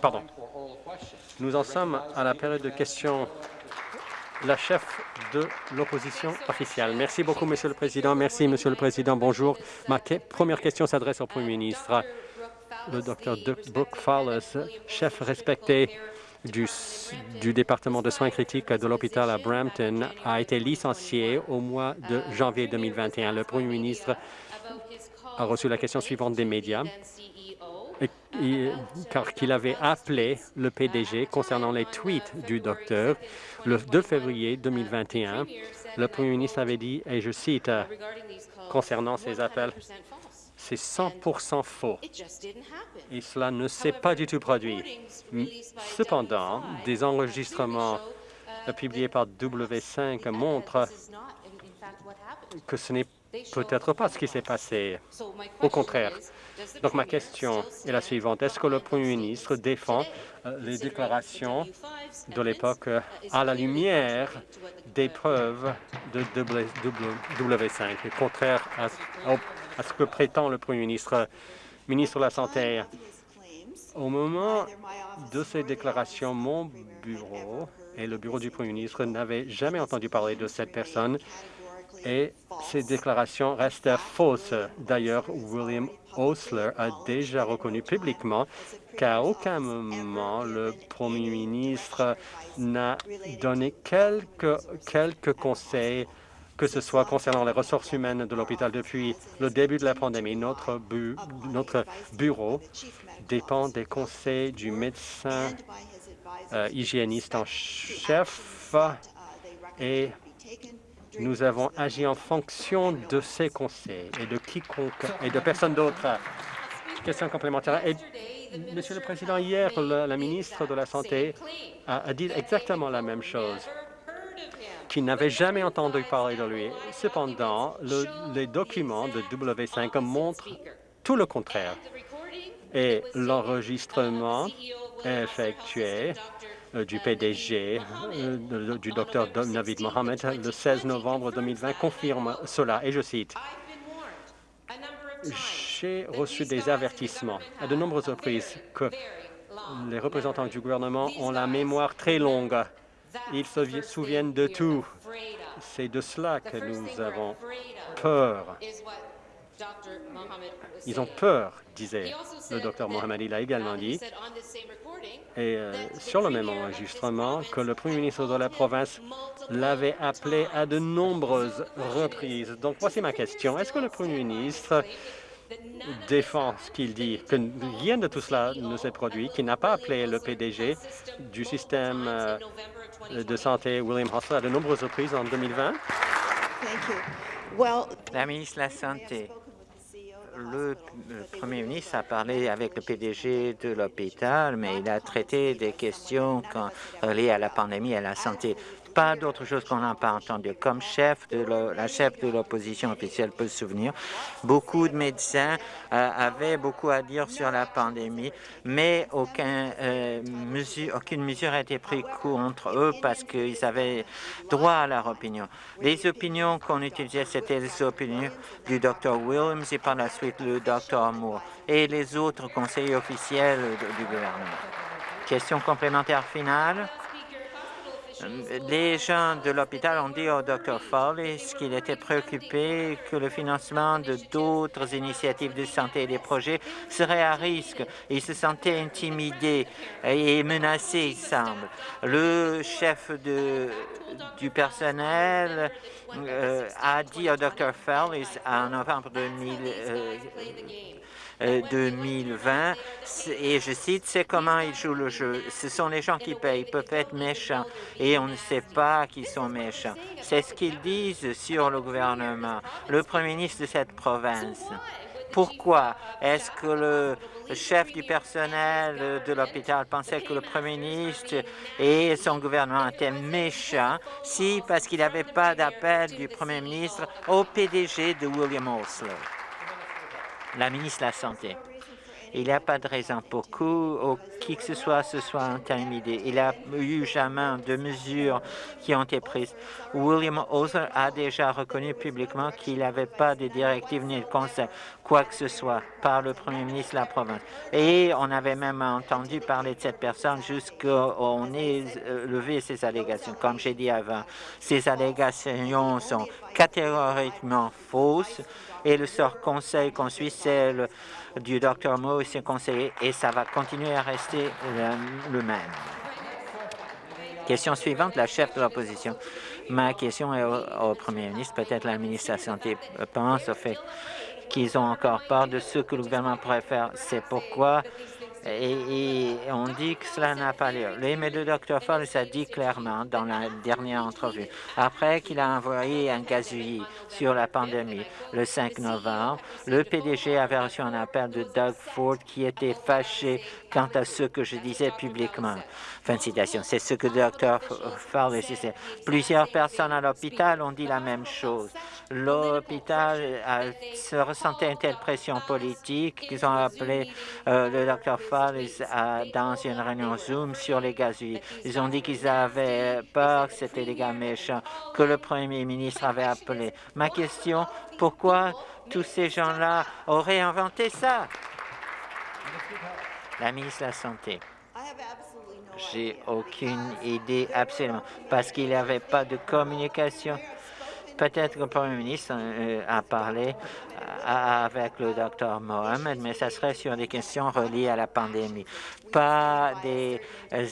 Pardon. Nous en sommes à la période de questions. La chef de l'opposition officielle. Merci beaucoup, Monsieur le Président. Merci, Monsieur le Président. Bonjour. Ma première question s'adresse au Premier ministre. Le docteur Brooke Fowler, chef respecté du, département de soins critiques de l'hôpital à Brampton a été licencié au mois de janvier 2021. Le premier ministre a reçu la question suivante des médias car qu'il avait appelé le PDG concernant les tweets du docteur le 2 février 2021. Le premier ministre avait dit, et je cite, concernant ces appels, c'est 100% faux. Et cela ne s'est pas du tout produit. Cependant, des enregistrements publiés par W5 montrent que ce n'est peut-être pas ce qui s'est passé. Au contraire. Donc ma question est la suivante. Est-ce que le Premier ministre défend euh, les déclarations de l'époque euh, à la lumière des preuves de W5, contraire à, à ce que prétend le Premier ministre, ministre de la Santé Au moment de ces déclarations, mon bureau et le bureau du Premier ministre n'avaient jamais entendu parler de cette personne et ces déclarations restent fausses. D'ailleurs, William Osler a déjà reconnu publiquement qu'à aucun moment le Premier ministre n'a donné quelques, quelques conseils que ce soit concernant les ressources humaines de l'hôpital depuis le début de la pandémie. Notre, bureau dépend des conseils du médecin euh, hygiéniste en chef et nous avons agi en fonction de ces conseils et de quiconque et de personne d'autre. Question complémentaire. Monsieur le Président, hier, la, ministre de la Santé a, dit exactement la même chose qu'il n'avait jamais entendu parler de lui. Cependant, les documents de W5 montrent tout le contraire. Et l'enregistrement effectué du PDG, euh, du Dr Navid Mohamed, le 16 novembre 2020, confirme cela, et je cite, j'ai reçu des avertissements à de nombreuses reprises que les représentants du gouvernement ont la mémoire très longue. Ils se souviennent de tout. C'est de cela que nous avons peur. Ils ont peur, disait le docteur Mohamed. Il a également dit, et euh, sur le même enregistrement, que le premier ministre de la province l'avait appelé à de nombreuses reprises. Donc, voici ma question. Est-ce que le premier ministre défend ce qu'il dit, que rien de tout cela ne s'est produit, qu'il n'a pas appelé le PDG du système euh, de santé William Hosler à de nombreuses reprises en 2020? La ministre de la Santé le Premier ministre a parlé avec le PDG de l'hôpital, mais il a traité des questions liées à la pandémie et à la santé pas d'autre chose qu'on n'a pas entendu. Comme chef de la chef de l'opposition officielle peut se souvenir, beaucoup de médecins euh, avaient beaucoup à dire sur la pandémie, mais aucun, euh, mesure, aucune mesure n'a été prise contre eux parce qu'ils avaient droit à leur opinion. Les opinions qu'on utilisait, c'était les opinions du Dr Williams et par la suite le Dr Moore et les autres conseillers officiels du gouvernement. Question complémentaire finale? Les gens de l'hôpital ont dit au Dr Foley qu'il était préoccupé que le financement de d'autres initiatives de santé et des projets serait à risque? Il se sentait intimidé et menacé, il semble. Le chef du personnel euh, a dit au Dr Foley en novembre 2000, 2020, euh, et je cite, c'est comment ils jouent le jeu. Ce sont les gens qui payent, ils peuvent être méchants, et on ne sait pas qu'ils sont méchants. C'est ce qu'ils disent sur le gouvernement, le premier ministre de cette province. Pourquoi est-ce que le chef du personnel de l'hôpital pensait que le premier ministre et son gouvernement étaient méchants? Si, parce qu'il n'y avait pas d'appel du premier ministre au PDG de William Osler? La ministre de la Santé. Il n'y a pas de raison pour que qui que ce soit se soit intimidé. Il n'y a eu jamais de mesures qui ont été prises. William Ozer a déjà reconnu publiquement qu'il n'avait pas de directive ni de conseil, quoi que ce soit, par le premier ministre de la province. Et on avait même entendu parler de cette personne jusqu'à on ait euh, levé ces allégations. Comme j'ai dit avant, ces allégations sont catégoriquement fausses et le sort conseil qu'on suit, c'est du Dr Moe et ses conseillers et ça va continuer à rester le, même. Question suivante, la chef de l'opposition. Ma question est au, premier ministre. Peut-être la ministre de la Santé pense au fait qu'ils ont encore peur de ce que le gouvernement pourrait faire. C'est pourquoi et, on dit que cela n'a pas lieu. Le de Dr. Falls a dit clairement dans la dernière entrevue, après qu'il a envoyé un gazouillis sur la pandémie le 5 novembre, le PDG avait reçu un appel de Doug Ford qui était fâché quant à ce que je disais publiquement. Fin de citation. C'est ce que Dr. Falls disait. Plusieurs personnes à l'hôpital ont dit la même chose. L'hôpital se ressentait une telle pression politique qu'ils ont appelé euh, le Dr dans une réunion Zoom sur les gazouilles. Ils ont dit qu'ils avaient peur que c'était des gars méchants que le Premier ministre avait appelé. Ma question, pourquoi tous ces gens-là auraient inventé ça? La ministre de la Santé. J'ai aucune idée, absolument, parce qu'il n'y avait pas de communication Peut-être que le Premier ministre euh, a parlé euh, avec le docteur Mohamed, mais ça serait sur des questions reliées à la pandémie. Pas des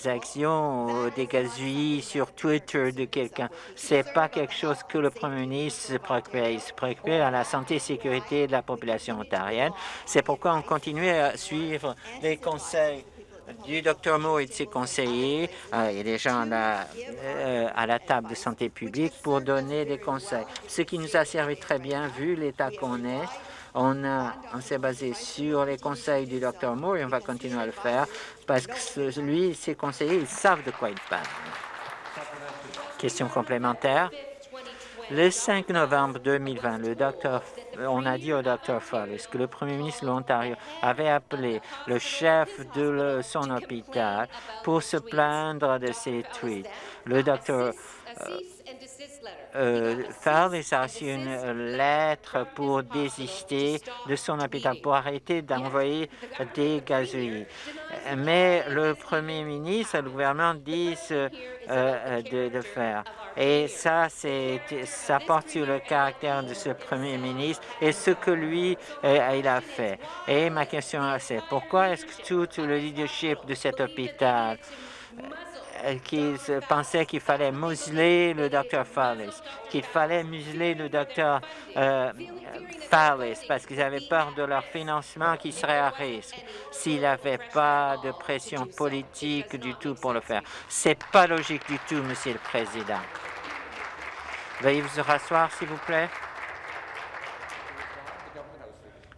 actions ou des gazouillis sur Twitter de quelqu'un. C'est pas quelque chose que le Premier ministre se préoccupe. Il se préoccupe à la santé et sécurité de la population ontarienne. C'est pourquoi on continue à suivre les conseils du Dr Mo et de ses conseillers euh, et des gens euh, à la, table de santé publique pour donner des conseils. Ce qui nous a servi très bien, vu l'état qu'on est. On, on s'est basé sur les conseils du Dr Moore et on va continuer à le faire parce que lui, ses conseillers, ils savent de quoi ils parlent. Question complémentaire. Le 5 novembre 2020, le docteur, on a dit au Dr Fallis que le premier ministre de l'Ontario avait appelé le chef de son hôpital pour se plaindre de ses tweets. Le docteur euh, a reçu une lettre pour désister de son hôpital, pour arrêter d'envoyer des gazouilles. Mais le premier ministre et le gouvernement disent euh, de, de faire. Et ça, ça porte sur le caractère de ce premier ministre et ce que lui, euh, il a fait. Et ma question, c'est pourquoi est-ce que tout le leadership de cet hôpital euh, qu'ils pensaient qu'il fallait museler le docteur Fallis, qu'il fallait museler le docteur euh, Fallis parce qu'ils avaient peur de leur financement qui serait à risque s'il n'avait pas de pression politique du tout pour le faire. C'est pas logique du tout, Monsieur le Président. Veuillez vous rasseoir, s'il vous plaît.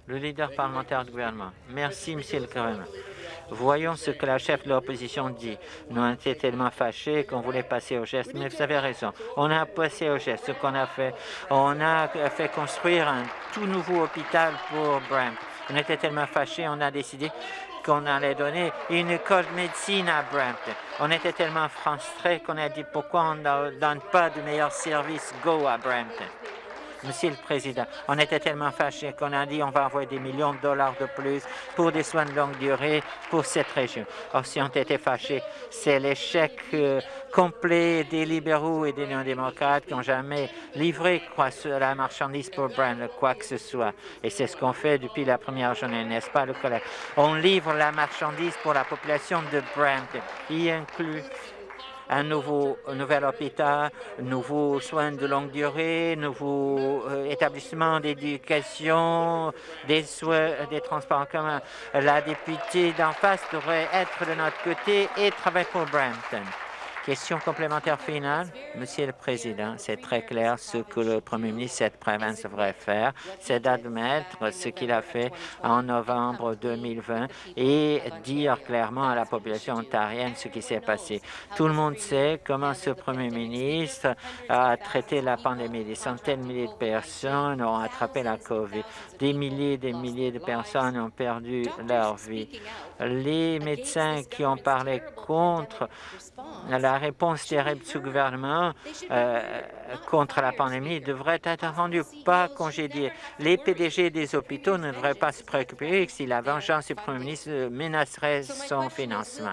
Le leader parlementaire du gouvernement. Merci, Monsieur le Président. Voyons ce que la chef de l'opposition dit. Nous on été tellement fâchés qu'on voulait passer au geste, mais vous avez raison. On a passé au geste. Ce qu'on a fait, on a fait construire un tout nouveau hôpital pour Brent. On était tellement fâchés, on a décidé qu'on allait donner une école de médecine à Brampton. On était tellement frustrés qu'on a dit pourquoi on ne donne pas de meilleurs services Go à Brampton. Monsieur le Président, on était tellement fâchés qu'on a dit on va envoyer des millions de dollars de plus pour des soins de longue durée pour cette région. Or, si on était fâchés, c'est l'échec euh, complet des libéraux et des néo-démocrates qui n'ont jamais livré quoi, la marchandise pour Brand, quoi que ce soit. Et c'est ce qu'on fait depuis la première journée, n'est-ce pas, le collègue? On livre la marchandise pour la population de Brand, y inclut un nouveau nouvel hôpital, nouveaux soins de longue durée, nouveaux euh, établissements d'éducation, des soins, des transports en commun. La députée d'en face devrait être de notre côté et travailler pour Brampton. Question complémentaire finale. Monsieur le Président, c'est très clair ce que le Premier ministre de cette province devrait faire, c'est d'admettre ce qu'il a fait en novembre 2020 et dire clairement à la population ontarienne ce qui s'est passé. Tout le monde sait comment ce Premier ministre a traité la pandémie. Des centaines de milliers de personnes ont attrapé la COVID. Des milliers et des milliers de personnes ont perdu leur vie. Les médecins qui ont parlé contre la réponse terrible du gouvernement euh, contre la pandémie devrait être rendue, pas congédiée. Les PDG des hôpitaux ne devraient pas se préoccuper si la vengeance du Premier ministre menacerait son financement.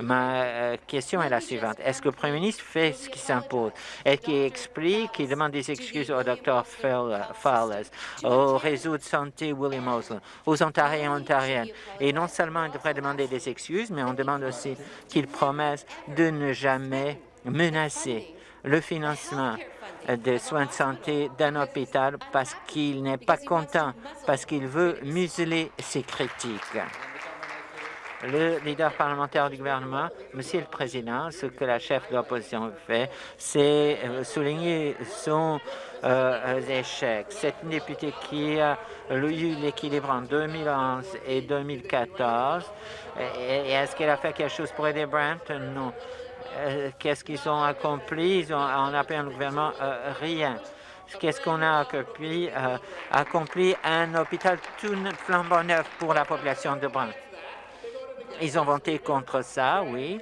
Ma euh, question est la suivante. Est-ce que le Premier ministre fait ce qui s'impose? Est-ce qu'il explique, qu'il demande des excuses au Dr Fowler, au réseau santé William aux Ontariens et Ontariennes? Et non seulement il devrait demander des excuses, mais on demande aussi qu'il promette de ne jamais menacer le financement des soins de santé d'un hôpital parce qu'il n'est pas content, parce qu'il veut museler ses critiques. Le leader parlementaire du gouvernement, Monsieur le Président, ce que la chef de l'opposition fait, c'est euh, souligner son euh, échec. C'est une députée qui a eu l'équilibre en 2011 et 2014. Est-ce qu'elle a fait quelque chose pour aider Brampton? Non. Euh, qu'est-ce qu'ils ont accompli? Ils ont, en appelé le gouvernement euh, rien. Qu'est-ce qu'on a accompli, euh, accompli Un hôpital tout flambant neuf pour la population de Brun. Ils ont voté contre ça, oui.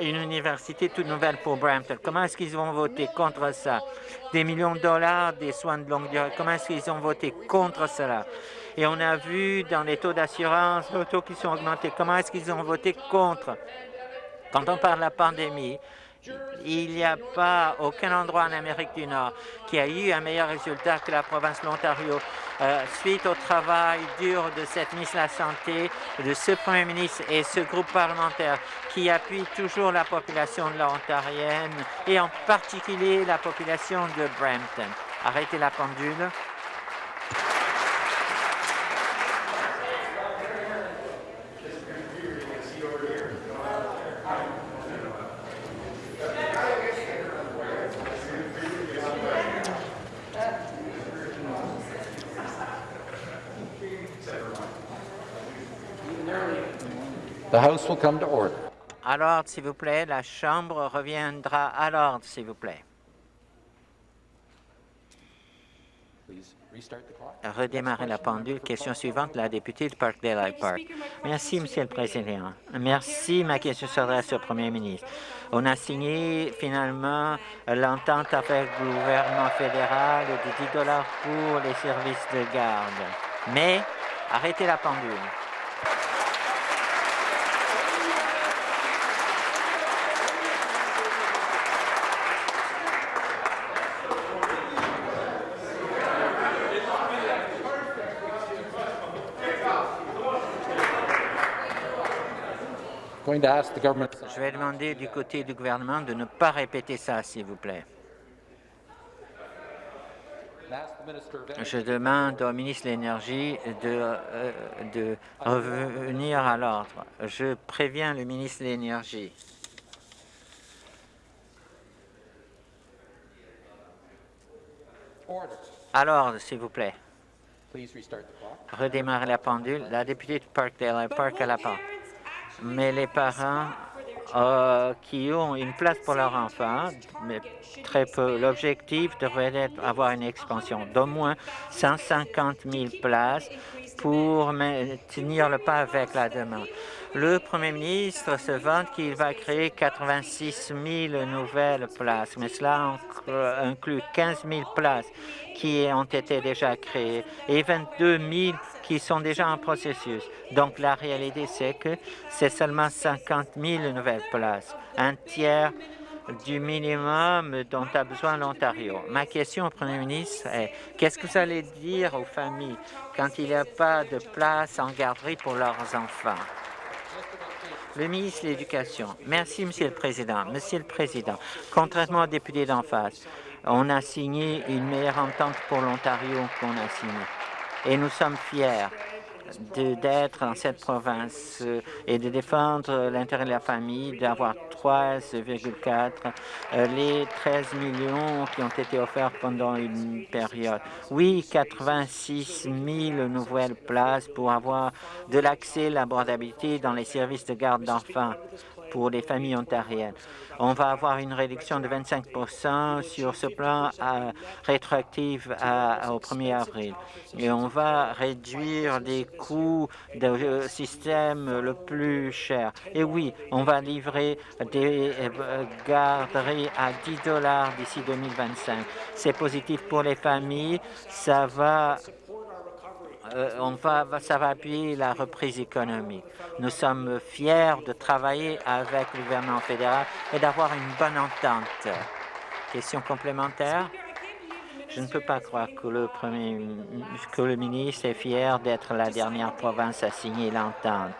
Une université toute nouvelle pour Brampton. Comment est-ce qu'ils vont voter contre ça? Des millions de dollars, des soins de longue durée. Comment est-ce qu'ils ont voté contre cela? Et on a vu dans les taux d'assurance, les taux qui sont augmentés, comment est-ce qu'ils ont voté contre? Quand on parle de la pandémie, il n'y a pas aucun endroit en Amérique du Nord qui a eu un meilleur résultat que la province de l'Ontario. Euh, suite au travail dur de cette ministre de la Santé, de ce Premier ministre et ce groupe parlementaire qui appuie toujours la population de l'Ontarienne et en particulier la population de Brampton. Arrêtez la pendule. Alors, s'il vous plaît, la Chambre reviendra à l'ordre, s'il vous plaît. Redémarrer la pendule. Question suivante, la députée de Parkdale Park. Merci, Monsieur le Président. Merci. Ma question s'adresse au Premier ministre. On a signé finalement l'entente avec le gouvernement fédéral de 10 dollars pour les services de garde. Mais arrêtez la pendule. Je vais demander du côté du gouvernement de ne pas répéter ça, s'il vous plaît. Je demande au ministre de l'Énergie de, euh, de revenir à l'ordre. Je préviens le ministre de l'Énergie. À l'ordre, s'il vous plaît. Redémarrer la pendule. La députée de Parkdale Park à la porte mais les parents euh, qui ont une place pour leur enfant, mais très peu. L'objectif devrait être d'avoir une expansion d'au moins 150 000 places pour maintenir le pas avec la demande. Le premier ministre se vante qu'il va créer 86 000 nouvelles places, mais cela inclut 15 000 places qui ont été déjà créées et 22 000 qui sont déjà en processus. Donc la réalité, c'est que c'est seulement 50 000 nouvelles places, un tiers du minimum dont a besoin l'Ontario. Ma question au Premier ministre est, qu'est-ce que vous allez dire aux familles quand il n'y a pas de place en garderie pour leurs enfants? Le ministre de l'Éducation. Merci, Monsieur le Président. Monsieur le Président, contrairement aux députés d'en face, on a signé une meilleure entente pour l'Ontario qu'on a signée. Et nous sommes fiers d'être dans cette province et de défendre l'intérêt de la famille, d'avoir 3,4 euh, les 13 millions qui ont été offerts pendant une période. Oui, 86 000 nouvelles places pour avoir de l'accès, l'abordabilité dans les services de garde d'enfants pour les familles ontariennes. On va avoir une réduction de 25% sur ce plan euh, rétroactif au 1er avril. Et on va réduire les coûts du système le plus cher. Et oui, on va livrer des euh, garderies à 10 dollars d'ici 2025. C'est positif pour les familles. Ça va euh, on va, ça va appuyer la reprise économique. Nous sommes fiers de travailler avec le gouvernement fédéral et d'avoir une bonne entente. Question complémentaire? Je ne peux pas croire que le, que le ministre est fier d'être la dernière province à signer l'entente.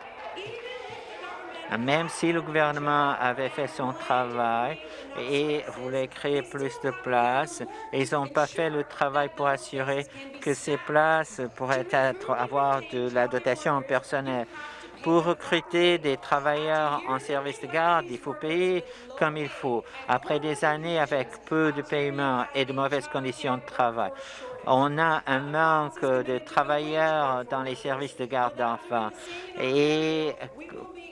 Même si le gouvernement avait fait son travail et voulait créer plus de places, ils n'ont pas fait le travail pour assurer que ces places pourraient avoir de la dotation personnelle. Pour recruter des travailleurs en service de garde, il faut payer comme il faut. Après des années avec peu de paiement et de mauvaises conditions de travail, on a un manque de travailleurs dans les services de garde d'enfants. Et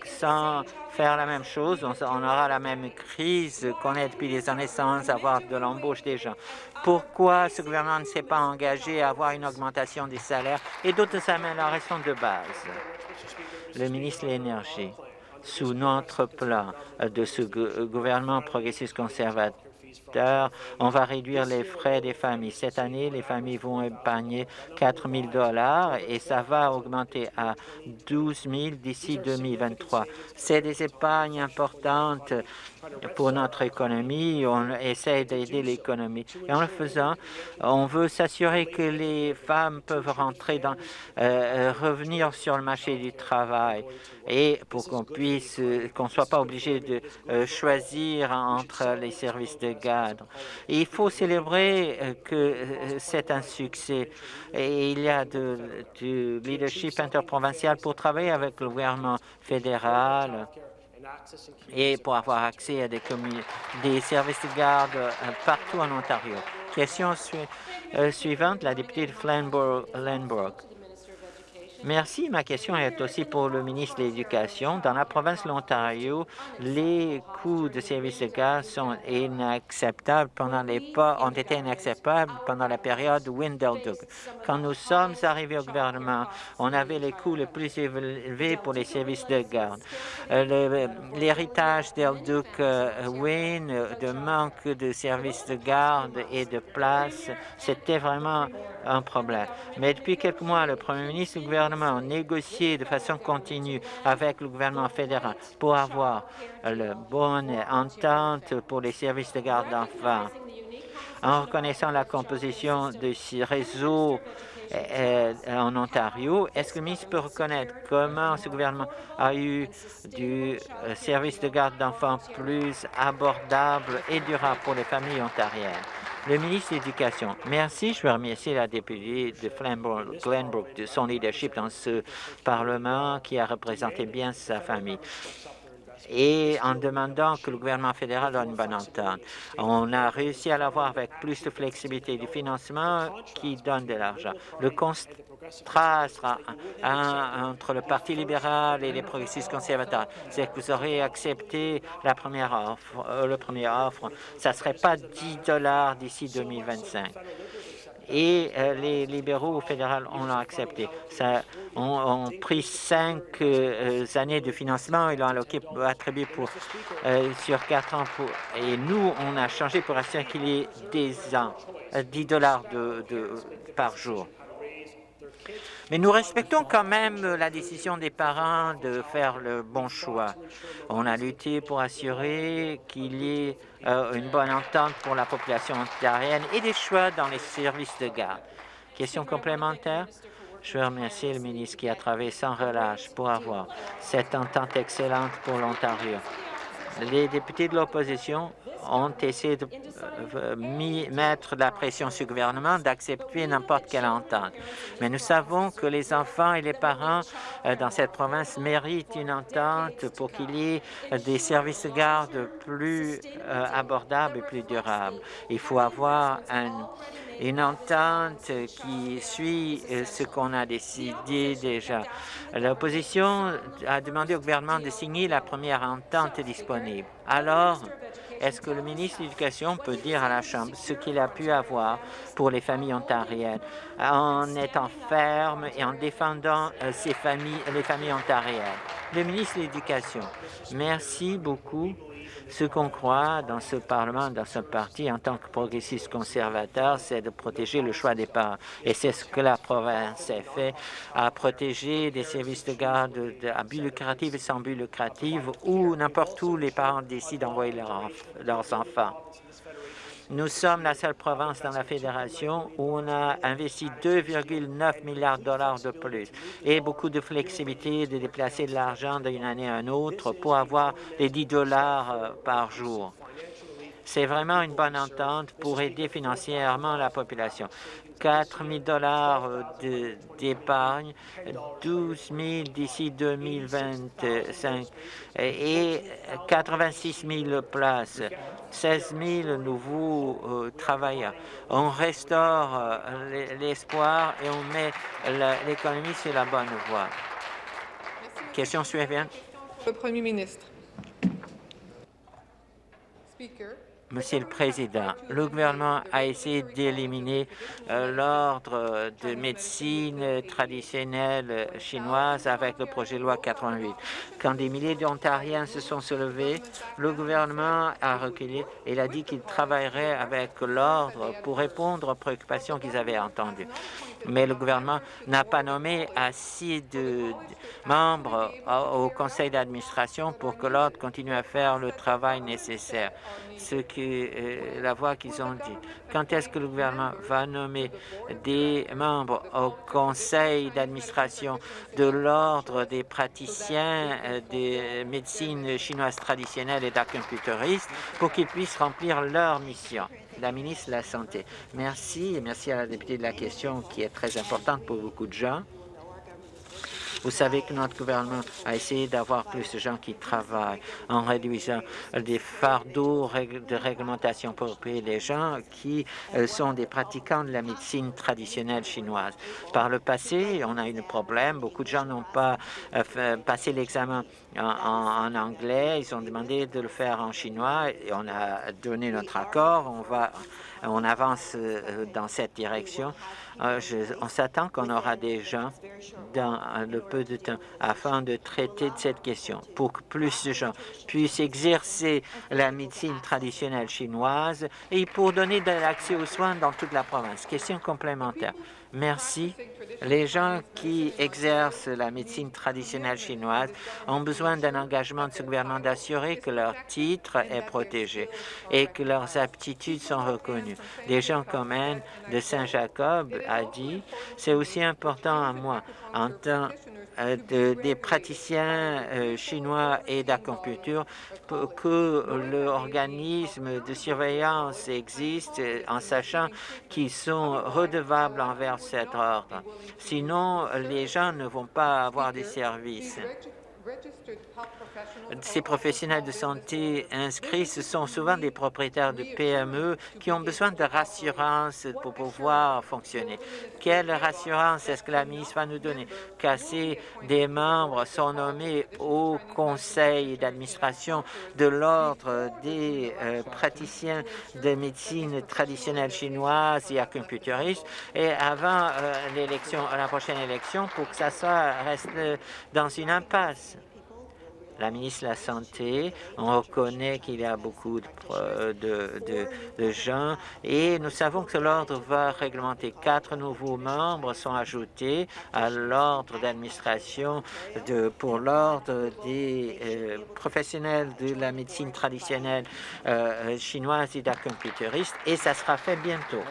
sans faire la même chose, on, aura la même crise qu'on est depuis des années sans avoir de l'embauche des gens. Pourquoi ce gouvernement ne s'est pas engagé à avoir une augmentation des salaires et d'autres améliorations de base? Le ministre de l'Énergie, sous notre plan de ce gouvernement progressiste conservateur, on va réduire les frais des familles. Cette année, les familles vont épargner 4 000 et ça va augmenter à 12 000 d'ici 2023. C'est des épargnes importantes pour notre économie. On essaie d'aider l'économie. Et en le faisant, on veut s'assurer que les femmes peuvent rentrer dans, euh, revenir sur le marché du travail et pour qu'on puisse, qu'on ne soit pas obligé de euh, choisir entre les services de garde. Il faut célébrer euh, que c'est un succès et il y a du leadership interprovincial pour travailler avec le gouvernement fédéral et pour avoir accès à des, des services de garde euh, partout en Ontario. Question euh, suivante, la députée de Flanbrook. Merci. Ma question est aussi pour le ministre de l'Éducation. Dans la province de l'Ontario, les coûts de services de gaz sont inacceptables pendant les ont été inacceptables pendant la période Windelduck. Quand nous sommes arrivés au gouvernement, on avait les coûts les plus élevés pour les services de garde. Euh, l'héritage d'Elduc euh, Wynne, de manque de services de garde et de place, c'était vraiment un problème. Mais depuis quelques mois, le premier ministre du gouvernement négocié de façon continue avec le gouvernement fédéral pour avoir la bonne entente pour les services de garde d'enfants. En reconnaissant la composition de ce réseau euh, en Ontario, est-ce que le ministre peut reconnaître comment ce gouvernement a eu du euh, service de garde d'enfants plus abordable et durable pour les familles ontariennes? Le ministre de l'Éducation, merci. Je veux remercier la députée de Glenbrook de son leadership dans ce Parlement qui a représenté bien sa famille et en demandant que le gouvernement fédéral ait une bonne entente. On a réussi à l'avoir avec plus de flexibilité du financement qui donne de l'argent. Le contrat sera entre le Parti libéral et les progressistes conservateurs. C'est que vous aurez accepté la première offre, euh, offre. Ça ne serait pas 10 dollars d'ici 2025 et euh, les libéraux fédéraux ont accepté. Ça, ont, pris cinq euh, années de financement et l'ont attribué pour, euh, sur quatre ans. Pour, et nous, on a changé pour assurer qu'il y ait des ans, 10 dollars de, par jour. Mais nous respectons quand même la décision des parents de faire le bon choix. On a lutté pour assurer qu'il y ait euh, une bonne entente pour la population ontarienne et des choix dans les services de garde. Question complémentaire? Je veux remercier le ministre qui a travaillé sans relâche pour avoir cette entente excellente pour l'Ontario. Les députés de l'opposition ont essayé de euh, mettre la pression sur le gouvernement d'accepter n'importe quelle entente. Mais nous savons que les enfants et les parents euh, dans cette province méritent une entente pour qu'il y ait des services de garde plus euh, abordables et plus durables. Il faut avoir une entente qui suit ce qu'on a décidé déjà. L'opposition a demandé au gouvernement de signer la première entente disponible. Alors, est-ce que le ministre de l'Éducation peut dire à la Chambre ce qu'il a pu avoir pour les familles ontariennes en étant ferme et en défendant euh, ces familles, les familles ontariennes? Le ministre de l'Éducation, merci beaucoup ce qu'on croit dans ce Parlement, dans ce parti, en tant que progressiste conservateur, c'est de protéger le choix des parents. Et c'est ce que la province a fait, à protéger des services de garde à but lucratif et sans but lucratif, où n'importe où les parents décident d'envoyer leurs enfants. Nous sommes la seule province dans la fédération où on a investi 2,9 milliards de dollars de plus et beaucoup de flexibilité de déplacer de l'argent d'une année à une autre pour avoir les 10 dollars euh, par jour. C'est vraiment une bonne entente pour aider financièrement la population. 4 000 dollars d'épargne, 12 000 d'ici 2025 et 86 000 places, 16 000 nouveaux euh, travailleurs. On restaure euh, l'espoir et on met l'économie sur la bonne voie. Question suivante. Le Premier ministre. Monsieur le Président, le gouvernement a essayé d'éliminer euh, l'ordre de médecine traditionnelle chinoise avec le projet de loi 88. Quand des milliers d'Ontariens se sont soulevés, le gouvernement a reculé et a dit qu'il travaillerait avec l'ordre pour répondre aux préoccupations qu'ils avaient entendues. Mais le gouvernement n'a pas nommé assez de membres au conseil d'administration pour que l'ordre continue à faire le travail nécessaire ce que euh, la voix qu'ils ont dit. Quand est-ce que le gouvernement va nommer des membres au conseil d'administration de l'ordre des praticiens euh, des médecines chinoises traditionnelles et d'acupuncturistes pour qu'ils puissent remplir leur mission? La ministre de la Santé. Merci et merci à la députée de la question qui est très importante pour beaucoup de gens. Vous savez que notre gouvernement a essayé d'avoir plus de gens qui travaillent en réduisant des fardeaux de réglementation pour les gens qui euh, sont des pratiquants de la médecine traditionnelle chinoise. Par le passé, on a eu un problème. Beaucoup de gens n'ont pas euh, passé l'examen en, anglais. Ils ont demandé de le faire en chinois on a donné notre accord. On va on avance euh, dans cette direction. Euh, on s'attend qu'on aura des gens dans le peu de temps afin de traiter de cette question pour que plus de gens puissent exercer la médecine traditionnelle chinoise et pour donner de l'accès aux soins dans toute la province. Question complémentaire. Merci. Les gens qui exercent la médecine traditionnelle chinoise ont besoin d'un engagement de ce gouvernement d'assurer que leur titre est protégé et que leurs aptitudes sont reconnues. Des gens comme Anne de Saint-Jacob a dit, c'est aussi important à moi en tant euh, des praticiens euh, chinois et d'acupuncture que l'organisme de surveillance existe en sachant qu'ils sont redevables envers cet ordre. Sinon, les gens ne vont pas avoir des services. Ces professionnels de santé inscrits, ce sont souvent des propriétaires de PME qui ont besoin de rassurance pour pouvoir fonctionner. Quelle rassurance est-ce que la ministre va nous donner? Qu'assez des membres sont nommés au conseil d'administration de l'Ordre des euh, praticiens de médecine traditionnelle chinoise et acupuncturistes et avant euh, l'élection, la prochaine élection pour que ça soit reste dans une impasse la ministre de la Santé. On reconnaît qu'il y a beaucoup de, gens et nous savons que l'ordre va réglementer. Quatre nouveaux membres sont ajoutés à l'ordre d'administration pour l'ordre des euh, professionnels de la médecine traditionnelle euh, chinoise et d'acupuncturistes et ça sera fait bientôt.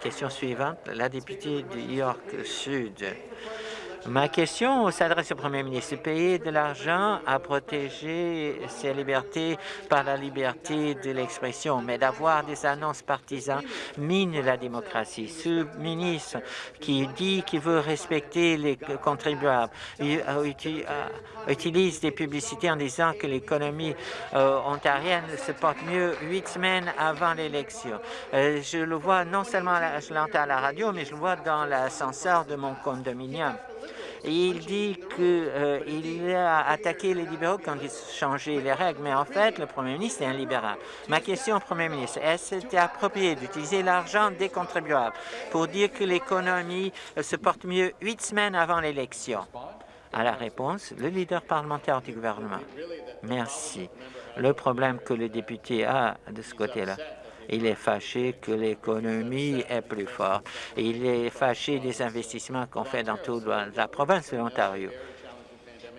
Question suivante, la députée de York Sud. Ma question s'adresse au Premier ministre. Payer de l'argent à protéger ses libertés par la liberté de l'expression, mais d'avoir des annonces partisanes mine la démocratie. Ce ministre qui dit qu'il veut respecter les contribuables euh, euh, utilise des publicités en disant que l'économie euh, ontarienne se porte mieux huit semaines avant l'élection. je le vois non seulement, je à la radio, mais je le vois dans l'ascenseur de mon condominium il dit qu'il euh, a attaqué les libéraux quand ils changé les règles, mais en fait, le Premier ministre est un libéral. Ma question au Premier ministre, est-ce que approprié d'utiliser l'argent des contribuables pour dire que l'économie euh, se porte mieux huit semaines avant l'élection? À la réponse, le leader parlementaire du gouvernement. Merci. Le problème que le député a de ce côté-là, il est fâché que l'économie est plus forte. Il est fâché des investissements qu'on fait dans toute la province de l'Ontario.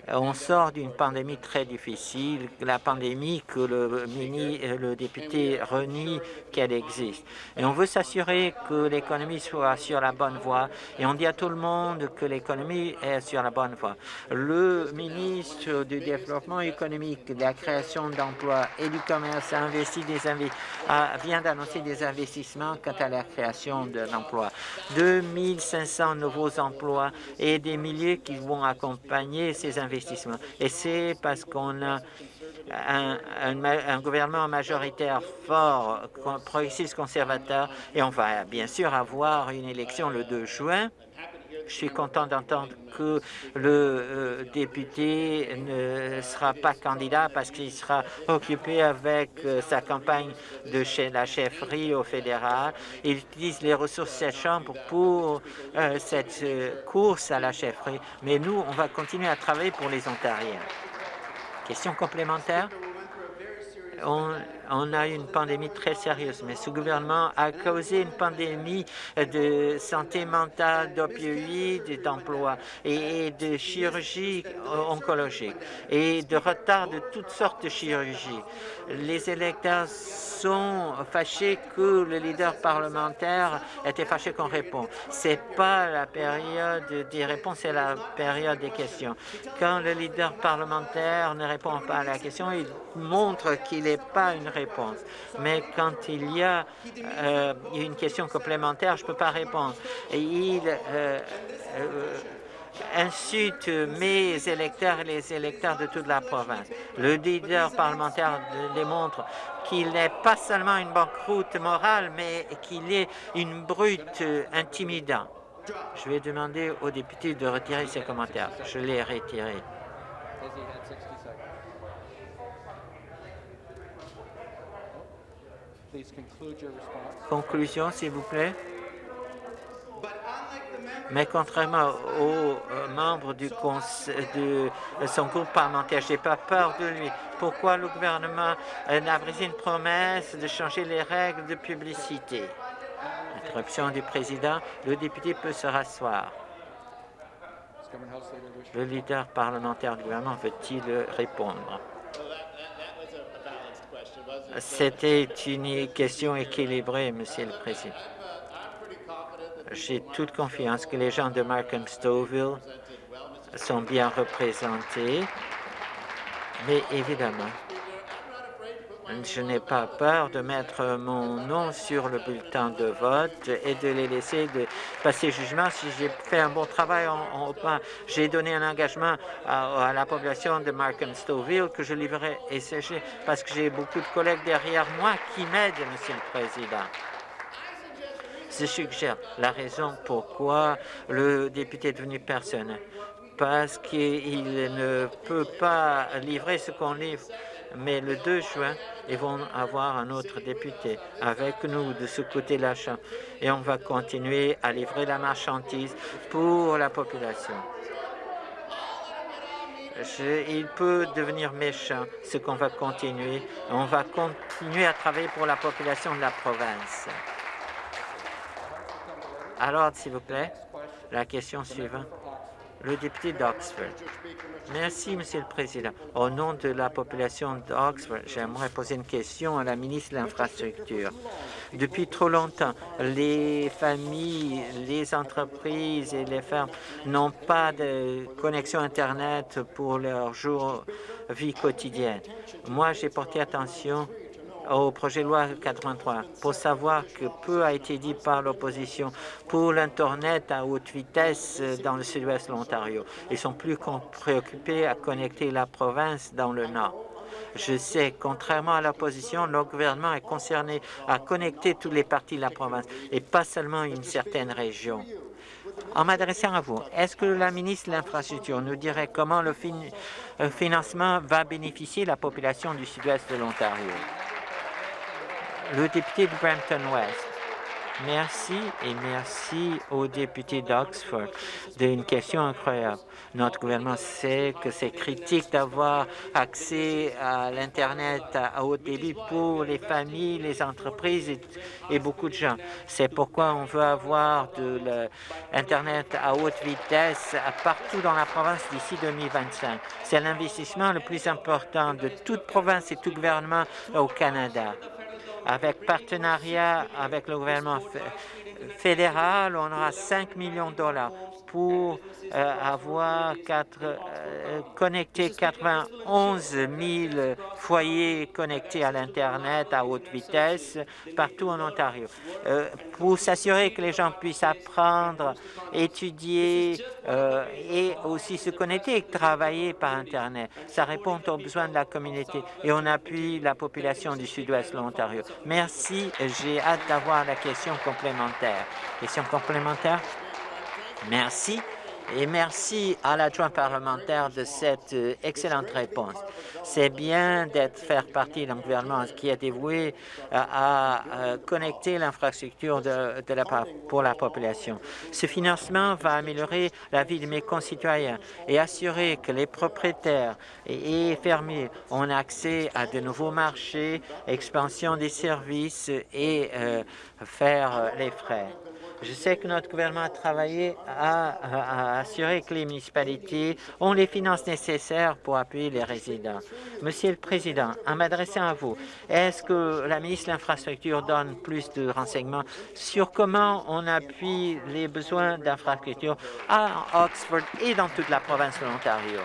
On sort d'une pandémie très difficile, la pandémie que le, le député renie qu'elle existe. Et on veut s'assurer que l'économie soit sur la bonne voie et on dit à tout le monde que l'économie est sur la bonne voie. Le ministre du Développement économique, de la création d'emplois et du commerce a investi des vient d'annoncer des investissements quant à la création d'emplois. 2500 nouveaux emplois et des milliers qui vont accompagner ces investissements et c'est parce qu'on a un, gouvernement majoritaire fort, progressiste conservateur, et on va bien sûr avoir une élection le 2 juin. Je suis content d'entendre que le euh, député ne sera pas candidat parce qu'il sera occupé avec euh, sa campagne de chez la chefferie au fédéral. Il utilise les ressources de cette Chambre pour euh, cette course à la chefferie. Mais nous, on va continuer à travailler pour les Ontariens. Question complémentaire? A une pandémie très sérieuse, mais ce gouvernement a causé une pandémie de santé mentale, d'opioïdes, d'emploi et de chirurgie oncologique et de retard de toutes sortes de chirurgies. Les électeurs sont fâchés que le leader parlementaire était fâché qu'on répond. C'est pas la période des réponses, c'est la période des questions. Quand le leader parlementaire ne répond pas à la question, il montre qu'il n'est pas une Mais quand il y a euh, une question complémentaire, je ne peux pas répondre. Il euh, euh, insulte mes électeurs et les électeurs de toute la province. Le leader parlementaire démontre qu'il n'est pas seulement une banqueroute morale, mais qu'il est une brute intimidante. Je vais demander aux députés de retirer ses commentaires. Je l'ai retiré. Conclusion, s'il vous plaît. Mais contrairement aux euh, membres du de son groupe parlementaire, je n'ai pas peur de lui. Pourquoi le gouvernement euh, n'a brisé une promesse de changer les règles de publicité? Interruption du président. Le député peut se rasseoir. Le leader parlementaire du gouvernement veut-il répondre? C'était une question équilibrée, Monsieur le Président. J'ai toute confiance que les gens de Markham Stouffville sont bien représentés, mais évidemment, je n'ai pas peur de mettre mon nom sur le bulletin de vote et de les laisser de passer jugement si j'ai fait un bon travail. En, j'ai donné un engagement à, la population de Markham Stouffville que je livrerai et parce que j'ai beaucoup de collègues derrière moi qui m'aident, Monsieur le Président. Je suggère la raison pourquoi le député est devenu personnel, parce qu'il ne peut pas livrer ce qu'on livre mais le 2 juin, ils vont avoir un autre député avec nous de ce côté de la Chambre et on va continuer à livrer la marchandise pour la population. il peut devenir méchant, ce qu'on va continuer. On va continuer à travailler pour la population de la province. Alors, s'il vous plaît, la question suivante. Le député d'Oxford. Merci, Monsieur le Président. Au nom de la population d'Oxford, j'aimerais poser une question à la ministre de l'Infrastructure. Depuis trop longtemps, les familles, les entreprises et les fermes n'ont pas de connexion Internet pour leur jour vie quotidienne. Moi, j'ai porté attention au projet de loi 83 pour savoir que peu a été dit par l'opposition pour l'Internet à haute vitesse dans le sud-ouest de l'Ontario. Ils sont plus préoccupés à connecter la province dans le nord. Je sais, contrairement à l'opposition, le gouvernement est concerné à connecter toutes les parties de la province et pas seulement une certaine région. En m'adressant à vous, est-ce que la ministre de l'Infrastructure nous dirait comment le financement va bénéficier la population du sud-ouest de l'Ontario? Le député de Brampton-West. Merci et merci au député d'Oxford d'une question incroyable. Notre gouvernement sait que c'est critique d'avoir accès à l'Internet à haut débit pour les familles, les entreprises et, beaucoup de gens. C'est pourquoi on veut avoir de l'Internet à haute vitesse partout dans la province d'ici 2025. C'est l'investissement le plus important de toute province et tout gouvernement au Canada avec partenariat avec le gouvernement fédéral, on aura 5 millions de dollars pour euh, avoir euh, connecté 91 000 foyers connectés à l'Internet à haute vitesse partout en Ontario. Euh, pour s'assurer que les gens puissent apprendre, étudier et aussi se connecter et travailler par Internet. Ça répond aux besoins de la communauté et on appuie la population du sud-ouest de l'Ontario. Merci. J'ai hâte d'avoir la question complémentaire. Question complémentaire? Merci. Et merci à l'adjoint parlementaire de cette euh, excellente réponse. C'est bien d'être faire partie d'un gouvernement qui est dévoué euh, à, connecter l'infrastructure de, pour la population. Ce financement va améliorer la vie de mes concitoyens et assurer que les propriétaires et, fermiers ont accès à de nouveaux marchés, expansion des services et euh, faire les frais. Je sais que notre gouvernement a travaillé à, assurer que les municipalités ont les finances nécessaires pour appuyer les résidents. Monsieur le Président, en m'adressant à vous, est-ce que la ministre de l'Infrastructure donne plus de renseignements sur comment on appuie les besoins d'infrastructures à Oxford et dans toute la province de l'Ontario?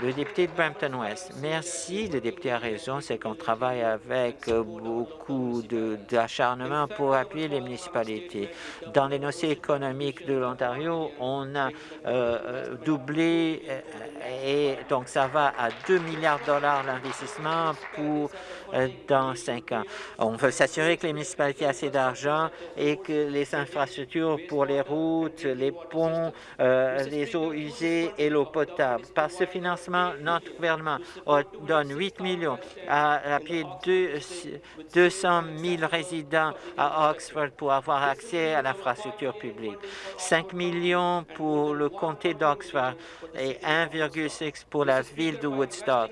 Le député de Brampton-West. Merci, le député a raison, c'est qu'on travaille avec beaucoup d'acharnement pour appuyer les municipalités. Dans les dossiers économiques de l'Ontario, on a euh, euh, doublé euh, et donc ça va à 2 milliards de dollars l'investissement pour dans cinq ans. On veut s'assurer que les municipalités aient assez d'argent et que les infrastructures pour les routes, les ponts, les eaux usées et l'eau potable. Par ce financement, notre gouvernement donne 8 millions à appuyer 200 000 résidents à Oxford pour avoir accès à l'infrastructure publique, 5 millions pour le comté d'Oxford et 1,6 pour la ville de Woodstock.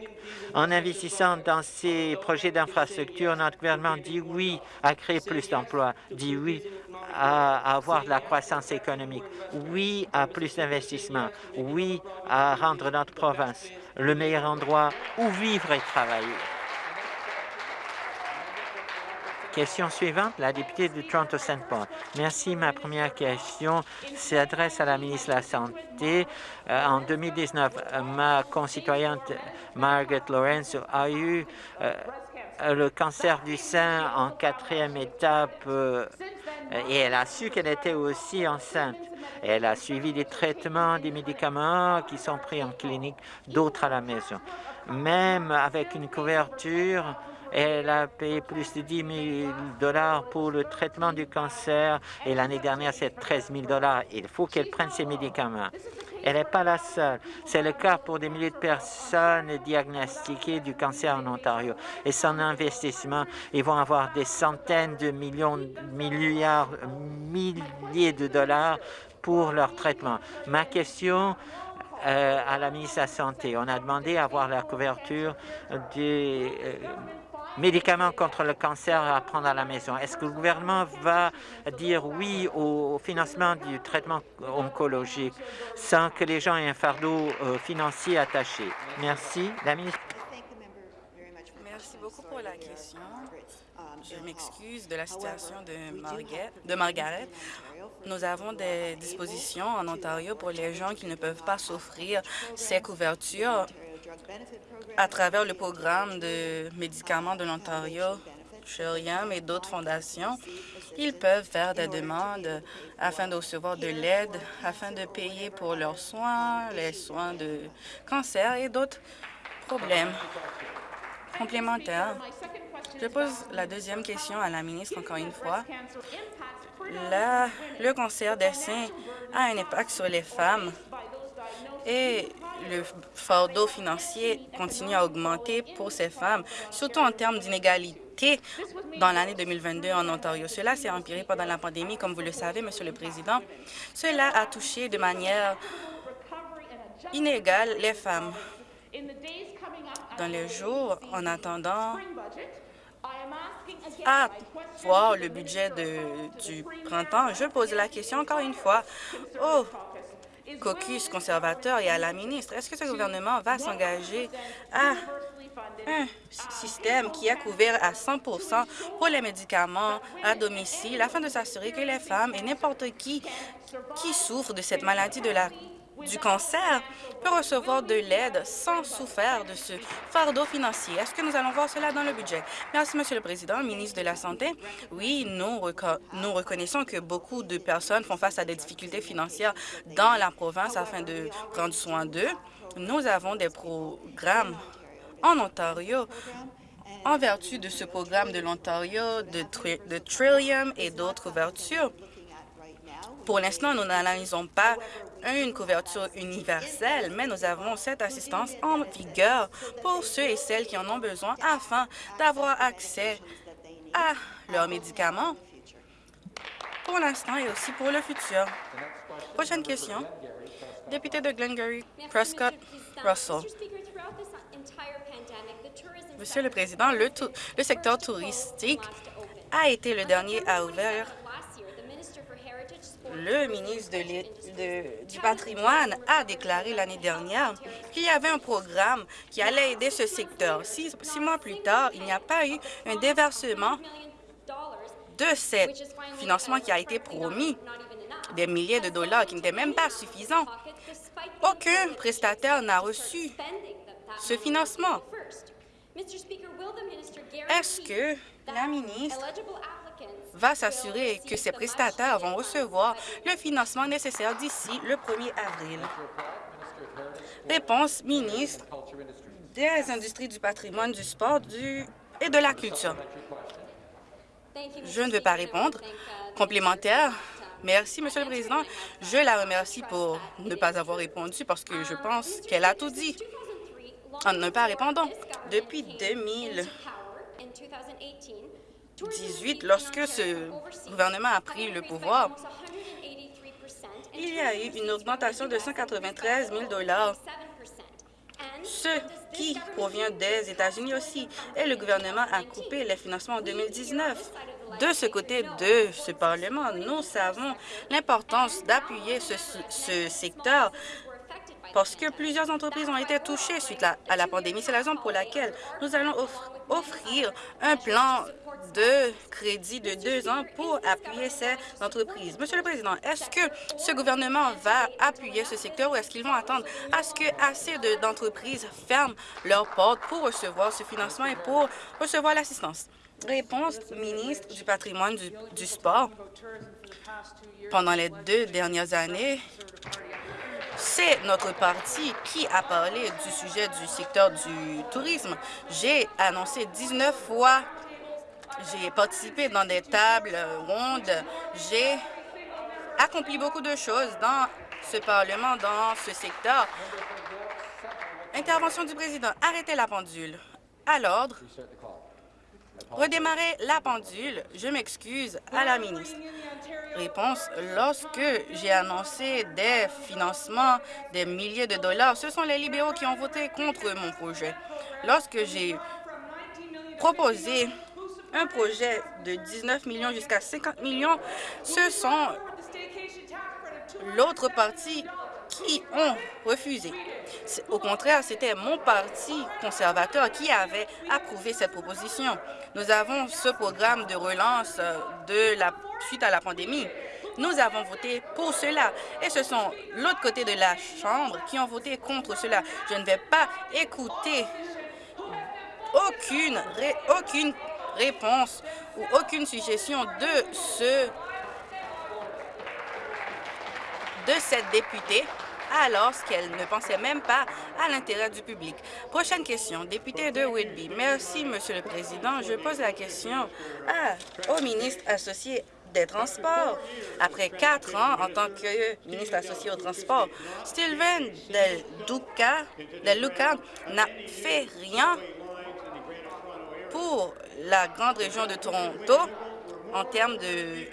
En investissant dans ces projets d'infrastructure, notre gouvernement dit oui à créer plus d'emplois, dit oui à avoir de la croissance économique, oui à plus d'investissements, oui à rendre notre province le meilleur endroit où vivre et travailler. Question suivante, la députée de Toronto-Saint Paul. Merci. Ma première question s'adresse à la ministre de la Santé. Euh, en 2019, ma concitoyenne Margaret Lawrence a eu euh, le cancer du sein en quatrième étape euh, et elle a su qu'elle était aussi enceinte. Elle a suivi des traitements, des médicaments qui sont pris en clinique, d'autres à la maison. Même avec une couverture, elle a payé plus de 10 000 dollars pour le traitement du cancer et l'année dernière, c'est 13 000 dollars. Il faut qu'elle prenne ses médicaments. Elle n'est pas la seule. C'est le cas pour des milliers de personnes diagnostiquées du cancer en Ontario. Et son investissement, ils vont avoir des centaines de millions, milliards, milliers de dollars pour leur traitement. Ma question euh, à la ministre de la Santé, on a demandé à avoir la couverture des... Euh, médicaments contre le cancer à prendre à la maison. Est-ce que le gouvernement va dire oui au financement du traitement oncologique sans que les gens aient un fardeau euh, financier attaché? Merci. La ministre. Merci beaucoup pour la question. Je m'excuse de la situation de, de Margaret. Nous avons des dispositions en Ontario pour les gens qui ne peuvent pas s'offrir ces couvertures à travers le programme de médicaments de l'Ontario, Sheriam et d'autres fondations. Ils peuvent faire des demandes afin de recevoir de l'aide, afin de payer pour leurs soins, les soins de cancer et d'autres problèmes complémentaires. Je pose la deuxième question à la ministre encore une fois. le cancer des seins a un impact sur les femmes et le fardeau financier continue à augmenter pour ces femmes, surtout en termes d'inégalité dans l'année 2022 en Ontario. Cela s'est empiré pendant la pandémie, comme vous le savez, Monsieur le Président. Cela a touché de manière inégale les femmes. Dans les jours en attendant à voir le budget du printemps, je pose la question encore une fois au caucus conservateur et à la ministre. Est-ce que ce gouvernement va s'engager à un système qui est couvert à 100% pour les médicaments à domicile afin de s'assurer que les femmes et n'importe qui qui souffrent de cette maladie de la du cancer peut recevoir de l'aide sans souffrir de ce fardeau financier. Est-ce que nous allons voir cela dans le budget? Merci, Monsieur le Président, ministre de la Santé. Oui, nous, nous reconnaissons que beaucoup de personnes font face à des difficultés financières dans la province afin de prendre soin d'eux. Nous avons des programmes en Ontario en vertu de ce programme de l'Ontario, de, de Trillium et d'autres ouvertures. Pour l'instant, nous n'analysons pas une couverture universelle, mais nous avons cette assistance en vigueur pour ceux et celles qui en ont besoin afin d'avoir accès à leurs médicaments pour l'instant et aussi pour le futur. Prochaine question. Député de Glengarry, Prescott, Russell. Monsieur le Président, le, secteur touristique a été le dernier à ouvrir le ministre du patrimoine a déclaré l'année dernière qu'il y avait un programme qui allait aider ce secteur. Six, mois plus tard, il n'y a pas eu un déversement de ce financement qui a été promis, des milliers de dollars qui n'étaient même pas suffisants. Aucun prestataire n'a reçu ce financement. Est-ce que la ministre va s'assurer que ces prestataires vont recevoir le financement nécessaire d'ici le 1er avril. Réponse, ministre des Industries du patrimoine, du sport et de la culture. Je ne veux pas répondre. Complémentaire. Merci, Monsieur le Président. Je la remercie pour ne pas avoir répondu parce que je pense qu'elle a tout dit en ne pas répondant. Depuis 2000, 18, lorsque ce gouvernement a pris le pouvoir, il y a eu une augmentation de 193 000 ce qui provient des États-Unis aussi. Et le gouvernement a coupé les financements en 2019. De ce côté de ce Parlement, nous savons l'importance d'appuyer ce secteur parce que plusieurs entreprises ont été touchées suite à, la pandémie. C'est la raison pour laquelle nous allons offrir un plan de crédit de deux ans pour appuyer ces entreprises. Monsieur le Président, est-ce que ce gouvernement va appuyer ce secteur ou est-ce qu'ils vont attendre à ce que assez d'entreprises ferment leurs portes pour recevoir ce financement et pour recevoir l'assistance? Réponse, ministre du patrimoine du sport. Pendant les deux dernières années, c'est notre parti qui a parlé du sujet du secteur du tourisme. J'ai annoncé 19 fois, j'ai participé dans des tables rondes, j'ai accompli beaucoup de choses dans ce Parlement, dans ce secteur. Intervention du président. Arrêtez la pendule. À l'ordre. Redémarrer la pendule. Je m'excuse à la ministre. Réponse, lorsque j'ai annoncé des financements des milliers de dollars, ce sont les libéraux qui ont voté contre mon projet. Lorsque j'ai proposer un projet de 19 millions jusqu'à 50 millions, ce sont l'autre partie qui ont refusé. Au contraire, c'était mon parti conservateur qui avait approuvé cette proposition. Nous avons ce programme de relance euh, de la suite à la pandémie. Nous avons voté pour cela et ce sont l'autre côté de la Chambre qui ont voté contre cela. Je ne vais pas écouter aucune, aucune réponse ou aucune suggestion de ce de cette députée alors qu'elle ne pensait même pas à l'intérêt du public. Prochaine question, député de Whitby. Merci, Monsieur le Président. Je pose la question au ministre associé des Transports. Après quatre ans en tant que ministre associé aux Transports, Sylvain Del Luca n'a fait rien pour la grande région de Toronto en termes de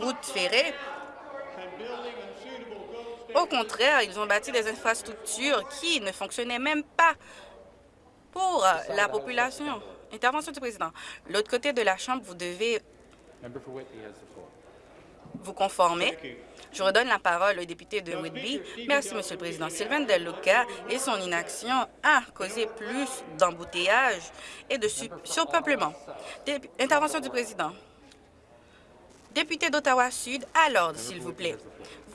routes ferrées au contraire, ils ont bâti des infrastructures qui ne fonctionnaient même pas pour la population. Intervention du président. L'autre côté de la Chambre, vous devez vous conformer. Je redonne la parole au député de Whitby. Merci, Monsieur le Président. Sylvain Deluca et son inaction a causé plus d'embouteillages et de surpeuplement. Intervention du président. Député d'Ottawa-Sud, à l'ordre, s'il vous plaît.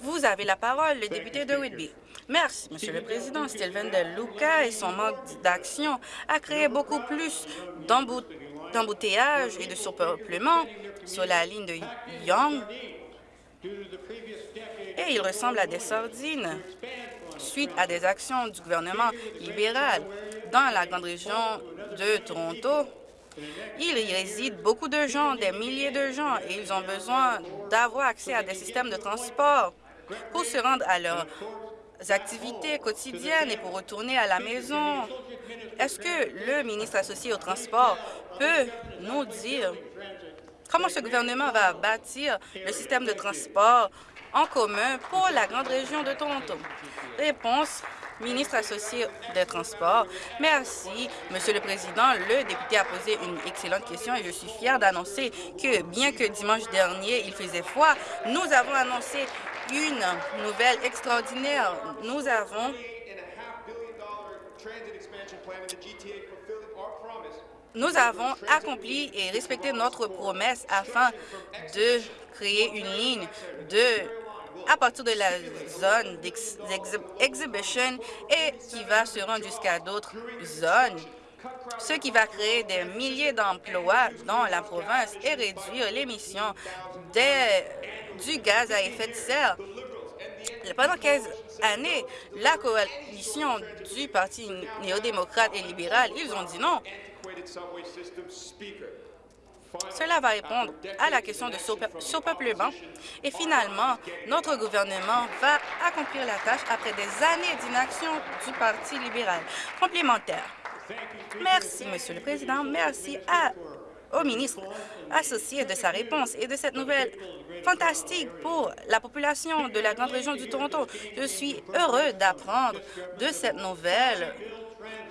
Vous avez la parole, le député de Whitby. Merci, Monsieur le Président. Sylvain De Luca et son manque d'action a créé beaucoup plus d'embouteillages et de surpeuplement sur la ligne de Young et il ressemble à des sardines suite à des actions du gouvernement libéral dans la grande région de Toronto. Il y réside beaucoup de gens, des milliers de gens, et ils ont besoin d'avoir accès à des systèmes de transport pour se rendre à leurs activités quotidiennes et pour retourner à la maison. Est-ce que le ministre associé au transport peut nous dire comment ce gouvernement va bâtir le système de transport en commun pour la grande région de Toronto? Réponse ministre associé des Transports. Merci, Monsieur le Président. Le député a posé une excellente question et je suis fière d'annoncer que, bien que dimanche dernier, il faisait froid, nous avons annoncé une nouvelle extraordinaire. Nous avons nous avons accompli et respecté notre promesse afin de créer une ligne de à partir de la zone d'exhibition et qui va se rendre jusqu'à d'autres zones, ce qui va créer des milliers d'emplois dans la province et réduire l'émission du gaz à effet de serre. Pendant 15 années, la coalition du Parti néo-démocrate et libéral, ils ont dit non. Cela va répondre à la question de surpeuplement et finalement, notre gouvernement va accomplir la tâche après des années d'inaction du Parti libéral. Complémentaire. Merci, Monsieur le Président. Merci au ministre associé de sa réponse et de cette nouvelle fantastique pour la population de la grande région du Toronto. Je suis heureux d'apprendre de cette nouvelle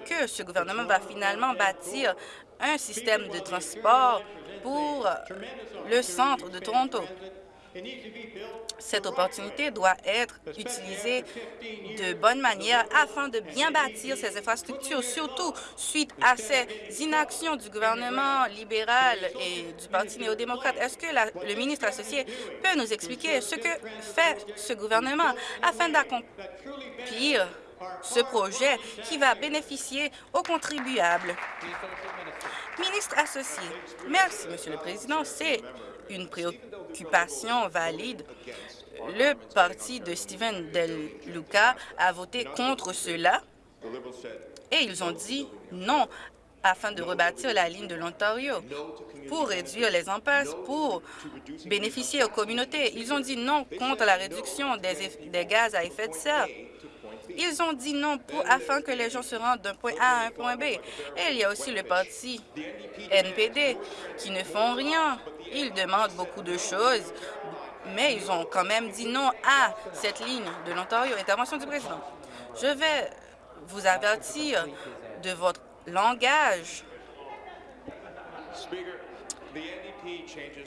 que ce gouvernement va finalement bâtir un système de transport pour le centre de Toronto. Cette opportunité doit être utilisée de bonne manière afin de bien bâtir ces infrastructures, surtout suite à ces inactions du gouvernement libéral et du Parti néo-démocrate. Est-ce que le ministre associé peut nous expliquer ce que fait ce gouvernement afin d'accomplir ce projet qui va bénéficier aux contribuables? Ministre associé, merci, Monsieur le Président. C'est une préoccupation valide. Le parti de Stephen Del Luca a voté contre cela et ils ont dit non afin de rebâtir la ligne de l'Ontario pour réduire les impasses, pour bénéficier aux communautés. Ils ont dit non contre la réduction des gaz à effet de serre. Ils ont dit non pour, afin que les gens se rendent d'un point A à un point B. Et il y a aussi le parti NPD qui ne font rien. Ils demandent beaucoup de choses, mais ils ont quand même dit non à cette ligne de l'Ontario. Intervention du président. Je vais vous avertir de votre langage.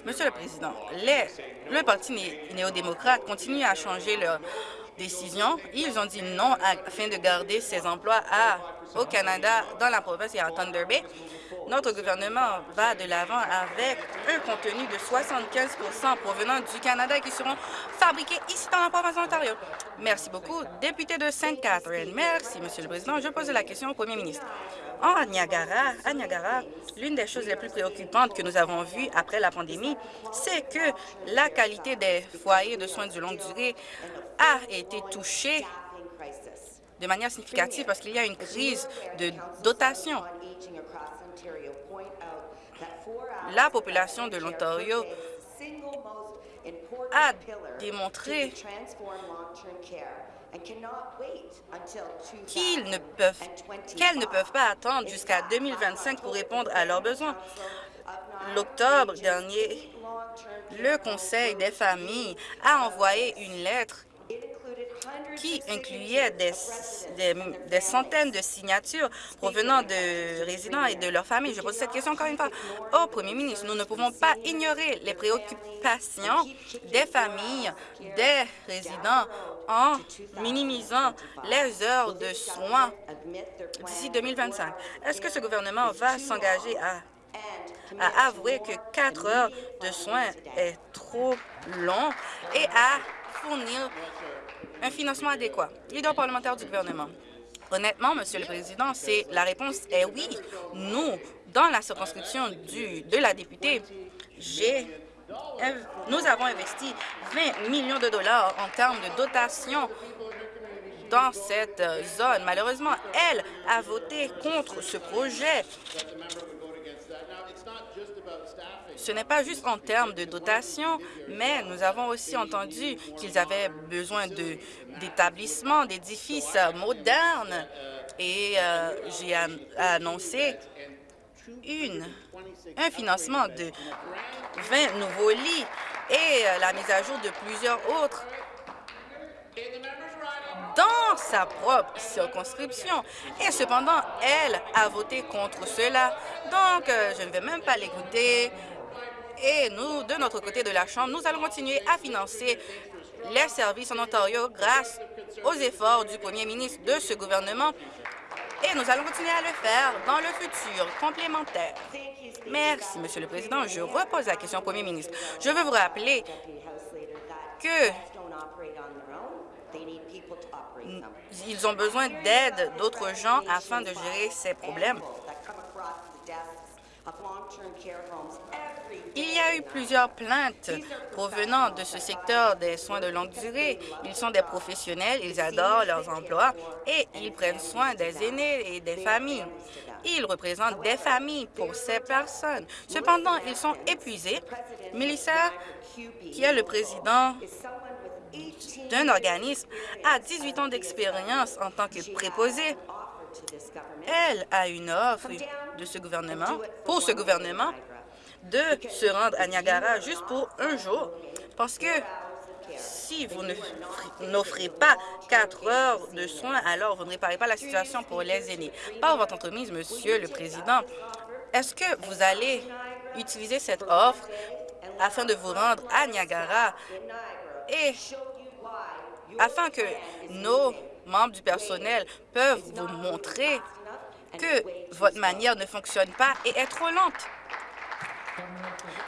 Monsieur le Président, le Parti néo-démocrate continue à changer leur Ils ont dit non afin de garder ces emplois au Canada, dans la province et à Thunder Bay. Notre gouvernement va de l'avant avec un contenu de 75% provenant du Canada qui seront fabriqués ici dans la province de l'Ontario. Merci beaucoup. Député de Sainte-Catherine. Merci, Monsieur le Président. Je pose la question au Premier ministre. En Niagara, à Niagara, l'une des choses les plus préoccupantes que nous avons vues après la pandémie, c'est que la qualité des foyers de soins de longue durée a été touchée de manière significative parce qu'il y a une crise de dotation. La population de l'Ontario a démontré qu'ils ne peuvent, qu'elles ne peuvent pas attendre jusqu'à 2025 pour répondre à leurs besoins. L'octobre dernier, le Conseil des familles a envoyé une lettre qui incluait des, des, centaines de signatures provenant de résidents et de leurs familles. Je pose cette question encore une fois au Premier ministre. Nous ne pouvons pas ignorer les préoccupations des familles, des résidents en minimisant les heures de soins d'ici 2025. Est-ce que ce gouvernement va s'engager à, à avouer que quatre heures de soins est trop long et à fournir un financement adéquat. Leader parlementaire du gouvernement. Honnêtement, Monsieur le Président, la réponse est oui. Nous, dans la circonscription de la députée, nous avons investi 20 millions de dollars en termes de dotation dans cette zone. Malheureusement, elle a voté contre ce projet ce n'est pas juste en termes de dotation, mais nous avons aussi entendu qu'ils avaient besoin d'établissements, d'édifices modernes. Et euh, j'ai annoncé une, un financement de 20 nouveaux lits et euh, la mise à jour de plusieurs autres dans sa propre circonscription. Et cependant, elle a voté contre cela. Donc, euh, je ne vais même pas l'écouter. Et nous, de notre côté de la Chambre, nous allons continuer à financer les services en Ontario grâce aux efforts du premier ministre de ce gouvernement. Et nous allons continuer à le faire dans le futur complémentaire. Merci, Monsieur le Président. Je repose la question au premier ministre. Je veux vous rappeler que ils ont besoin d'aide d'autres gens afin de gérer ces problèmes. Il y a eu plusieurs plaintes provenant de ce secteur des soins de longue durée. Ils sont des professionnels, ils adorent leurs emplois et ils prennent soin des aînés et des familles. Ils représentent des familles pour ces personnes. Cependant, ils sont épuisés. Melissa, qui est le président d'un organisme, a 18 ans d'expérience en tant que préposée. Elle a une offre de ce gouvernement, pour ce gouvernement, de se rendre à Niagara juste pour un jour, parce que si vous n'offrez pas quatre heures de soins, alors vous ne réparez pas la situation pour les aînés. Par votre entreprise, Monsieur le Président, est-ce que vous allez utiliser cette offre afin de vous rendre à Niagara? Et afin que nos membres du personnel peuvent vous montrer que votre manière ne fonctionne pas et est trop lente.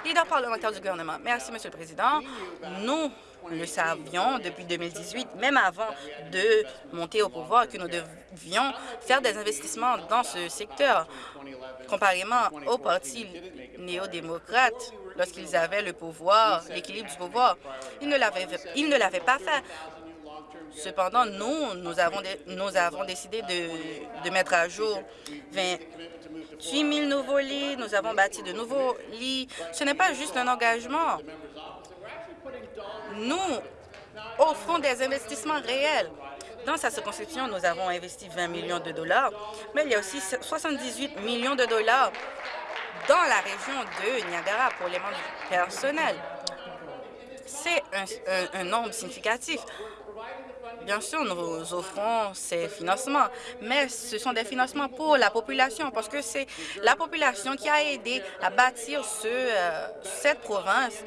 Leader parlementaire du gouvernement. Merci, Monsieur le Président. Nous le savions depuis 2018, même avant de monter au pouvoir, que nous devions faire des investissements dans ce secteur. Comparément au Parti néo-démocrate, lorsqu'ils avaient le pouvoir, l'équilibre du pouvoir, ils ne l'avaient pas fait. Cependant, nous, nous avons, décidé de, de mettre à jour 28 000 nouveaux lits, nous avons bâti de nouveaux lits. Ce n'est pas juste un engagement. Nous offrons des investissements réels. Dans sa circonscription, nous avons investi 20 millions de dollars, mais il y a aussi 78 millions de dollars dans la région de Niagara pour les membres personnels. C'est un, nombre significatif. Bien sûr, nous offrons ces financements, mais ce sont des financements pour la population, parce que c'est la population qui a aidé à bâtir euh, cette province.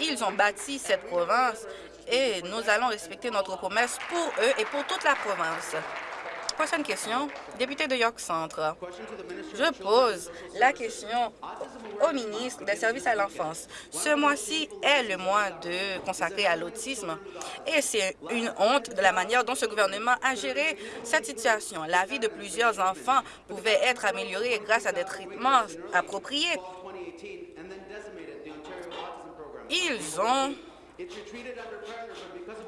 Ils ont bâti cette province et nous allons respecter notre promesse pour eux et pour toute la province. Prochaine question, député de York Centre. Je pose la question au ministre des Services à l'enfance. Ce mois-ci est le mois de consacré à l'autisme et c'est une honte de la manière dont ce gouvernement a géré cette situation. La vie de plusieurs enfants pouvait être améliorée grâce à des traitements appropriés. Ils ont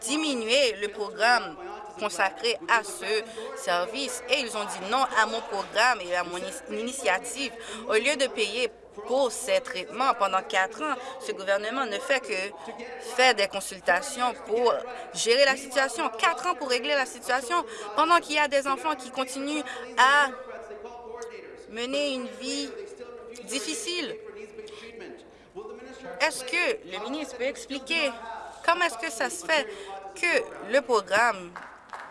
diminué le programme consacré à ce service et ils ont dit non à mon programme et à mon initiative. Au lieu de payer pour ces traitements pendant quatre ans, ce gouvernement ne fait que faire des consultations pour gérer la situation. Quatre ans pour régler la situation pendant qu'il y a des enfants qui continuent à mener une vie difficile. Est-ce que le ministre peut expliquer comment est-ce que ça se fait que le programme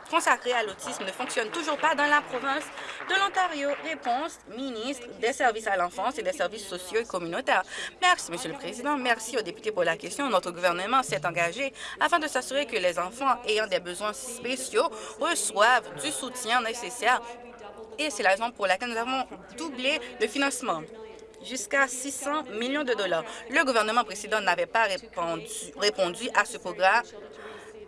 consacré à l'autisme ne fonctionne toujours pas dans la province de l'Ontario? Réponse, ministre des Services à l'enfance et des services sociaux et communautaires. Merci, Monsieur le Président. Merci aux députés pour la question. Notre gouvernement s'est engagé afin de s'assurer que les enfants ayant des besoins spéciaux reçoivent du soutien nécessaire et c'est la raison pour laquelle nous avons doublé le financement jusqu'à 600 millions de dollars. Le gouvernement précédent n'avait pas répondu, à ce programme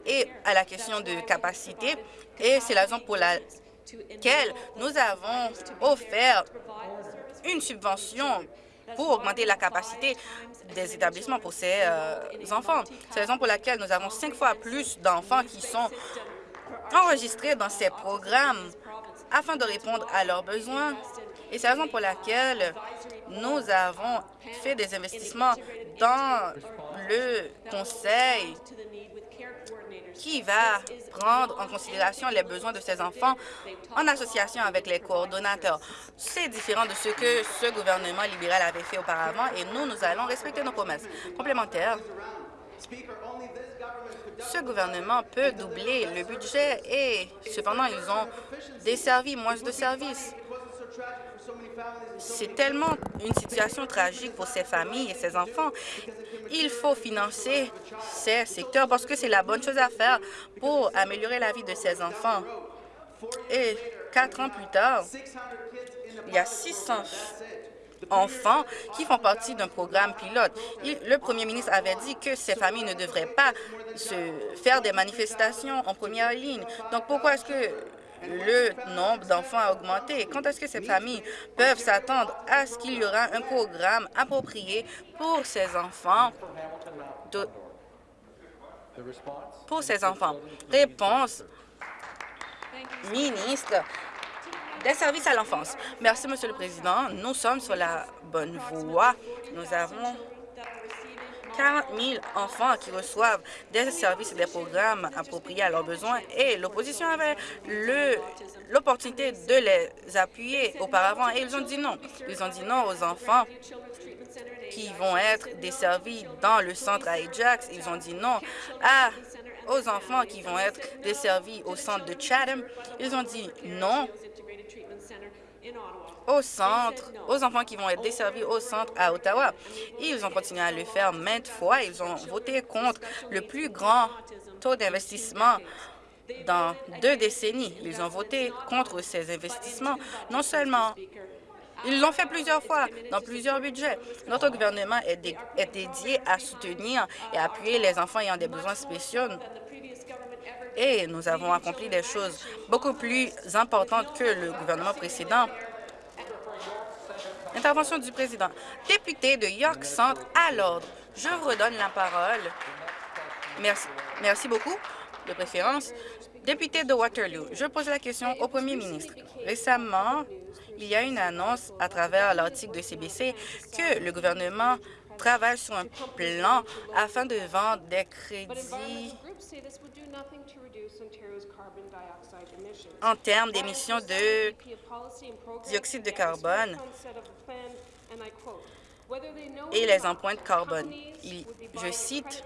et à la question de capacité. Et c'est la raison pour laquelle nous avons offert une subvention pour augmenter la capacité des établissements pour ces euh, enfants. C'est la raison pour laquelle nous avons cinq fois plus d'enfants qui sont enregistrés dans ces programmes afin de répondre à leurs besoins. Et c'est la raison pour laquelle nous avons fait des investissements dans le conseil qui va prendre en considération les besoins de ces enfants en association avec les coordonnateurs. C'est différent de ce que ce gouvernement libéral avait fait auparavant et nous, nous allons respecter nos promesses. Complémentaires, ce gouvernement peut doubler le budget et cependant, ils ont desservi moins de services. C'est tellement une situation tragique pour ces familles et ces enfants. Il faut financer ces secteurs parce que c'est la bonne chose à faire pour améliorer la vie de ces enfants. Et quatre ans plus tard, il y a 600 enfants qui font partie d'un programme pilote. le premier ministre avait dit que ces familles ne devraient pas se faire des manifestations en première ligne. Donc pourquoi est-ce que le nombre d'enfants a augmenté. Quand est-ce que ces familles peuvent s'attendre à ce qu'il y aura un programme approprié pour ces enfants pour ces enfants? Réponse, ministre des services à l'enfance. Merci, Monsieur le Président. Nous sommes sur la bonne voie. Nous avons 40 000 enfants qui reçoivent des services et des programmes appropriés à leurs besoins et l'opposition avait l'opportunité de les appuyer auparavant et ils ont dit non. Ils ont dit non aux enfants qui vont être desservis dans le centre à Ajax. Ils ont dit non à aux enfants qui vont être desservis au centre de Chatham. Ils ont dit non au centre, aux enfants qui vont être desservis au centre à Ottawa. Ils ont continué à le faire maintes fois. Ils ont voté contre le plus grand taux d'investissement dans deux décennies. Ils ont voté contre ces investissements. Non seulement ils l'ont fait plusieurs fois, dans plusieurs budgets. Notre gouvernement est, est, dédié à soutenir et appuyer les enfants ayant des besoins spéciaux. Et nous avons accompli des choses beaucoup plus importantes que le gouvernement précédent. Intervention du président. Député de York Centre, à l'ordre. Je vous redonne la parole. Merci, Merci beaucoup, de préférence. Député de Waterloo, je pose la question au premier ministre. Récemment, il y a une annonce à travers l'article de CBC que le gouvernement travaille sur un plan afin de vendre des crédits en termes d'émissions de dioxyde de carbone. et les empreintes carbone. je cite,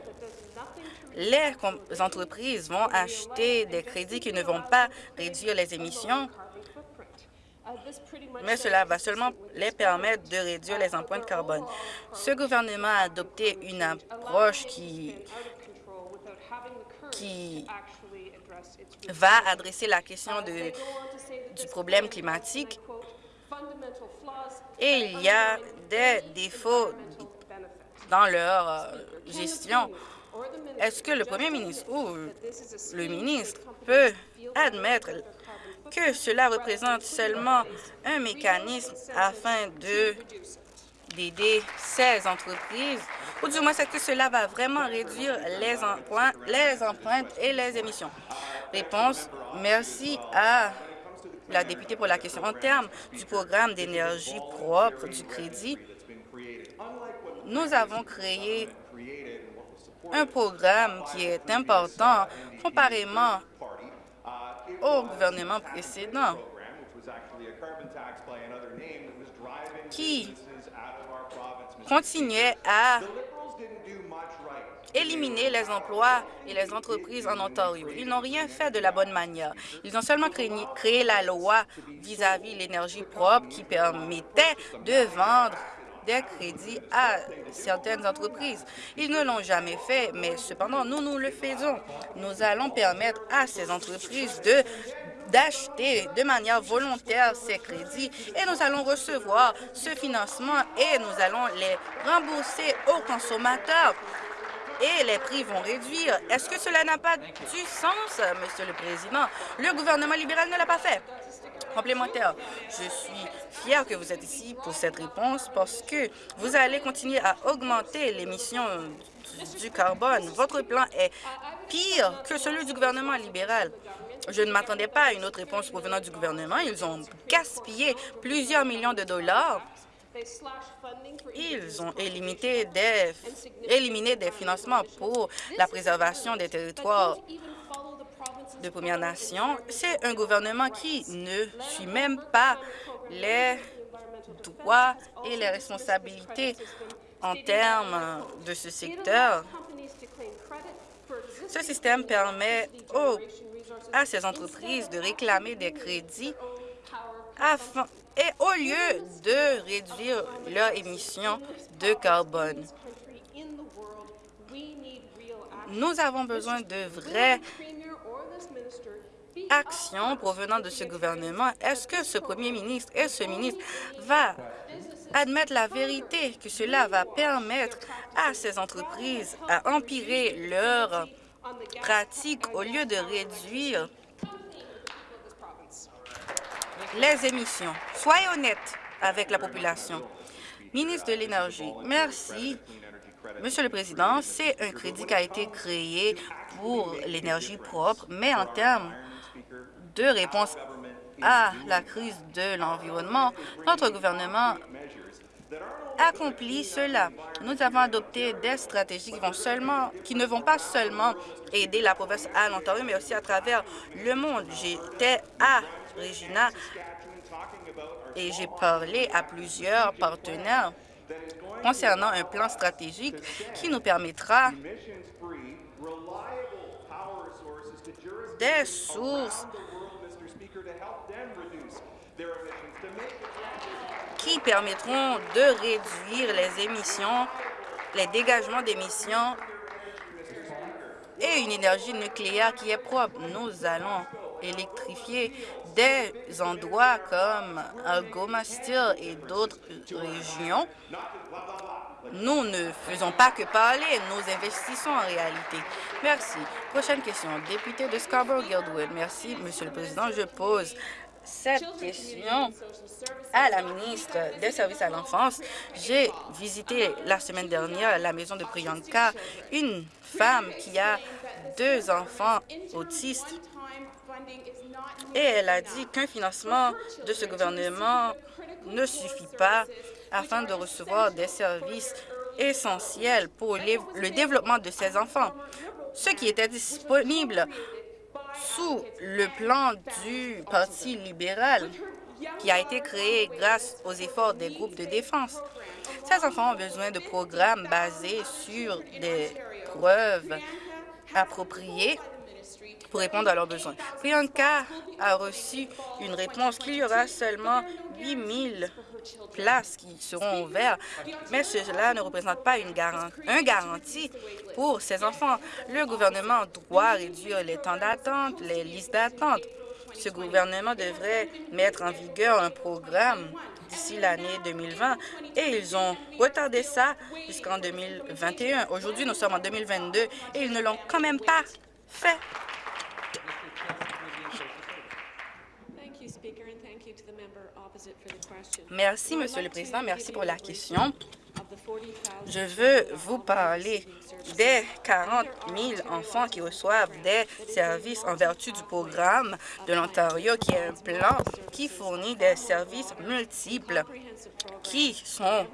les entreprises vont acheter des crédits qui ne vont pas réduire les émissions, mais cela va seulement les permettre de réduire les empreintes carbone. Ce gouvernement a adopté une approche qui va adresser la question du problème climatique et il y a des défauts dans leur euh, gestion. Est-ce que le premier ministre ou le ministre peut admettre que cela représente seulement un mécanisme afin de d'aider ces entreprises, ou du moins est-ce que cela va vraiment réduire les, les empreintes et les émissions? Réponse, merci à la députée pour la question. En termes du programme d'énergie propre du crédit, nous avons créé un programme qui est important comparément au gouvernement précédent qui continuait à éliminer les emplois et les entreprises en Ontario. Ils n'ont rien fait de la bonne manière. Ils ont seulement créé, la loi vis-à-vis de l'énergie propre qui permettait de vendre des crédits à certaines entreprises. Ils ne l'ont jamais fait, mais cependant, nous, nous le faisons. Nous allons permettre à ces entreprises de d'acheter de manière volontaire ces crédits et nous allons recevoir ce financement et nous allons les rembourser aux consommateurs et les prix vont réduire. Est-ce que cela n'a pas du sens, Monsieur le Président? Le gouvernement libéral ne l'a pas fait complémentaire. Je suis fier que vous êtes ici pour cette réponse parce que vous allez continuer à augmenter l'émission du carbone. Votre plan est pire que celui du gouvernement libéral. Je ne m'attendais pas à une autre réponse provenant du gouvernement. Ils ont gaspillé plusieurs millions de dollars. Ils ont éliminé des, éliminé des financements pour la préservation des territoires de Premières Nations, c'est un gouvernement qui ne suit même pas les droits et les responsabilités en termes de ce secteur. Ce système permet à ces entreprises de réclamer des crédits et au lieu de réduire leurs émissions de carbone. Nous avons besoin de vraies actions provenant de ce gouvernement, est-ce que ce premier ministre et ce ministre va admettre la vérité que cela va permettre à ces entreprises à empirer leurs pratiques au lieu de réduire les émissions. Soyez honnête avec la population. Ministre de l'Énergie, merci. Monsieur le Président, c'est un crédit qui a été créé pour l'énergie propre, mais en termes de réponse à la crise de l'environnement, notre gouvernement accomplit cela. Nous avons adopté des stratégies qui, vont seulement, qui ne vont pas seulement aider la province à l'Ontario, mais aussi à travers le monde. J'étais à Regina et j'ai parlé à plusieurs partenaires concernant un plan stratégique qui nous permettra des sources qui permettront de réduire les émissions, les dégagements d'émissions et une énergie nucléaire qui est propre. Nous allons électrifier des endroits comme Algoma Steel et d'autres régions. Nous ne faisons pas que parler, nous investissons en réalité. Merci. Prochaine question. Député de Scarborough-Guildwood. Merci, Monsieur le Président. Je pose cette question à la ministre des Services à l'enfance. J'ai visité la semaine dernière la maison de Priyanka, une femme qui a deux enfants autistes. et elle a dit qu'un financement de ce gouvernement ne suffit pas afin de recevoir des services essentiels pour le développement de ces enfants. Ce qui était disponible sous le plan du Parti libéral qui a été créé grâce aux efforts des groupes de défense. Ces enfants ont besoin de programmes basés sur des preuves appropriées pour répondre à leurs besoins. Priyanka a reçu une réponse qu'il y aura seulement 8 000 places qui seront ouvertes, mais cela ne représente pas une garantie, un garantie pour ces enfants. Le gouvernement doit réduire les temps d'attente, les listes d'attente. Ce gouvernement devrait mettre en vigueur un programme d'ici l'année 2020 et ils ont retardé ça jusqu'en 2021. Aujourd'hui, nous sommes en 2022 et ils ne l'ont quand même pas fait. Merci, Monsieur le Président. Merci pour la question. Je veux vous parler des 40 000 enfants qui reçoivent des services en vertu du programme de l'Ontario, qui est un plan qui fournit des services multiples qui sont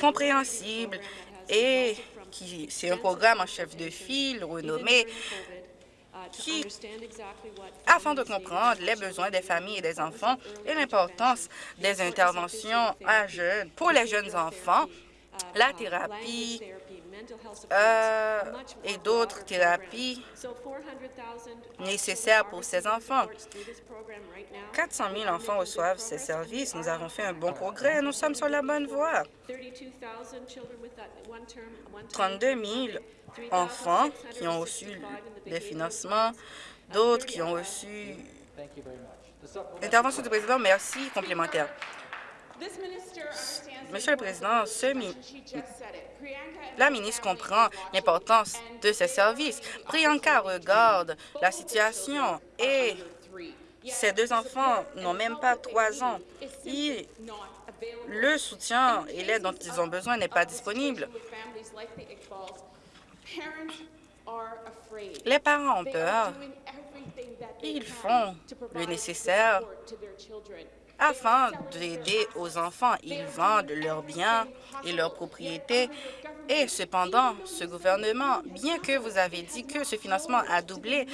compréhensibles et qui c'est un programme en chef de file renommé qui, afin de comprendre les besoins des familles et des enfants et l'importance des interventions à jeunes, pour les jeunes enfants, la thérapie euh, et d'autres thérapies nécessaires pour ces enfants. 400 000 enfants reçoivent ces services. Nous avons fait un bon progrès. Nous sommes sur la bonne voie. 32 000 enfants qui ont reçu des financements, d'autres qui ont reçu... Intervention du président, merci. Complémentaire. Monsieur le Président, la ministre comprend l'importance de ces services. Priyanka regarde la situation et ces deux enfants n'ont même pas trois ans. le soutien et l'aide dont ils ont besoin n'est pas disponible. Les parents ont peur. Ils font le nécessaire afin d'aider aux enfants. Ils vendent leurs biens et leurs propriétés. Et cependant, ce gouvernement, bien que vous avez dit que ce financement a doublé,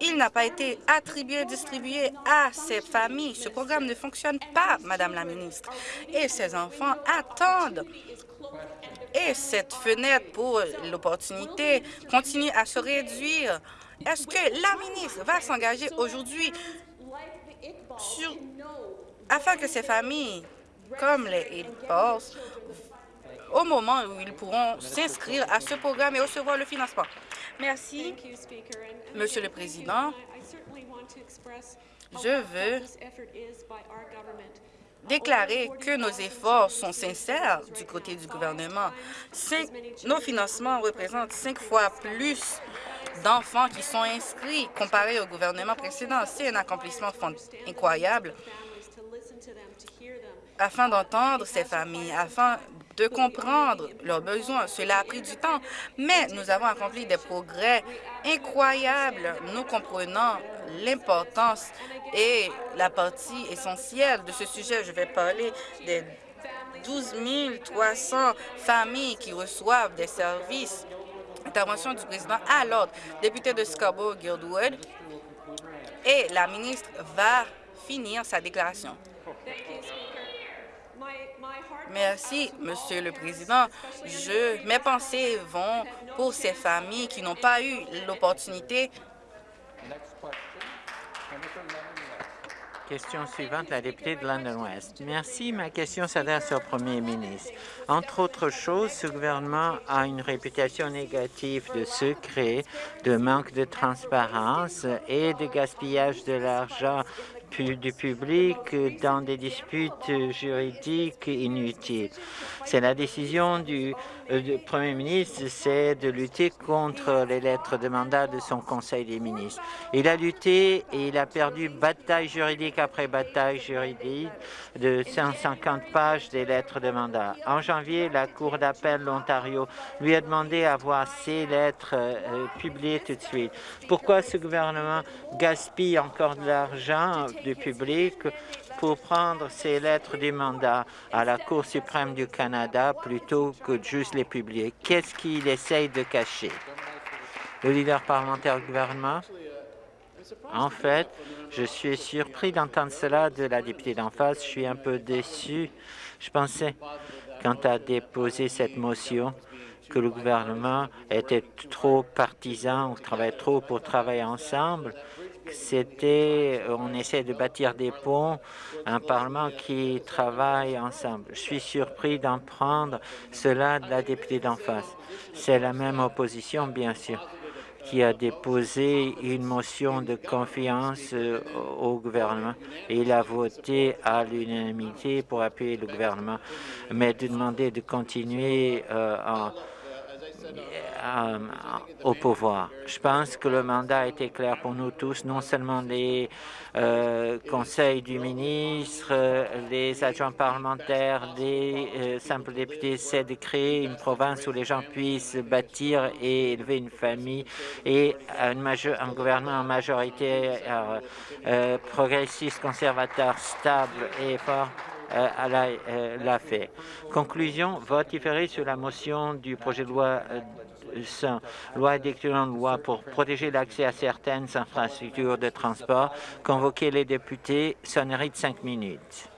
il n'a pas été attribué, distribué à ces familles. Ce programme ne fonctionne pas, Madame la ministre. Et ces enfants attendent et cette fenêtre pour l'opportunité continue à se réduire. Est-ce que la ministre va s'engager aujourd'hui afin que ces familles, comme les Aid au moment où ils pourront s'inscrire à ce programme et recevoir le financement. Merci, Monsieur le Président. Je veux déclarer que nos efforts sont sincères du côté du gouvernement. nos financements représentent cinq fois plus d'enfants qui sont inscrits comparé au gouvernement précédent. C'est un accomplissement incroyable afin d'entendre ces familles, afin de comprendre leurs besoins. Cela a pris du temps, mais nous avons accompli des progrès incroyables. Nous comprenons l'importance et la partie essentielle de ce sujet. Je vais parler des 12 300 familles qui reçoivent des services. Intervention du président à l'ordre, député de Scarborough-Guildwood. Et la ministre va finir sa déclaration. Merci, Monsieur le Président. Je, mes pensées vont pour ces familles qui n'ont pas eu l'opportunité Question suivante, la députée de London West. Merci. Ma question s'adresse au premier ministre. Entre autres choses, ce gouvernement a une réputation négative de secret, de manque de transparence et de gaspillage de l'argent du public dans des disputes juridiques inutiles. C'est la décision du, euh, Premier ministre, c'est de lutter contre les lettres de mandat de son Conseil des ministres. Il a lutté et il a perdu bataille juridique après bataille juridique de 150 pages des lettres de mandat. En janvier, la Cour d'appel de l'Ontario lui a demandé à voir ces lettres euh, publiées tout de suite. Pourquoi ce gouvernement gaspille encore de l'argent du public pour prendre ces lettres de mandat à la Cour suprême du Canada plutôt que de juste les publier. Qu'est-ce qu'il essaye de cacher? Le leader parlementaire du gouvernement, en fait, Je suis surpris d'entendre cela de la députée d'en face. Je suis un peu déçu. Je pensais, quand as déposé cette motion, que le gouvernement était trop partisan, on travaillait trop pour travailler ensemble. C'était, on essaie de bâtir des ponts, un Parlement qui travaille ensemble. Je suis surpris d'en prendre cela de la députée d'en face. C'est la même opposition, bien sûr qui a déposé une motion de confiance euh, au gouvernement et il a voté à l'unanimité pour appuyer le gouvernement, mais de demander de continuer euh, en euh, au pouvoir. Je pense que le mandat été clair pour nous tous, non seulement les euh, conseils du ministre, les adjoints parlementaires, les euh, simples députés, c'est de créer une province où les gens puissent bâtir et élever une famille et un gouvernement en majorité progressiste, conservateur, stable et fort euh, l'a fait. Conclusion, vote différé sur la motion du projet de loi euh, loi d'écriture loi pour protéger l'accès à certaines infrastructures de transport. Convoquer les députés, sonnerie de cinq minutes.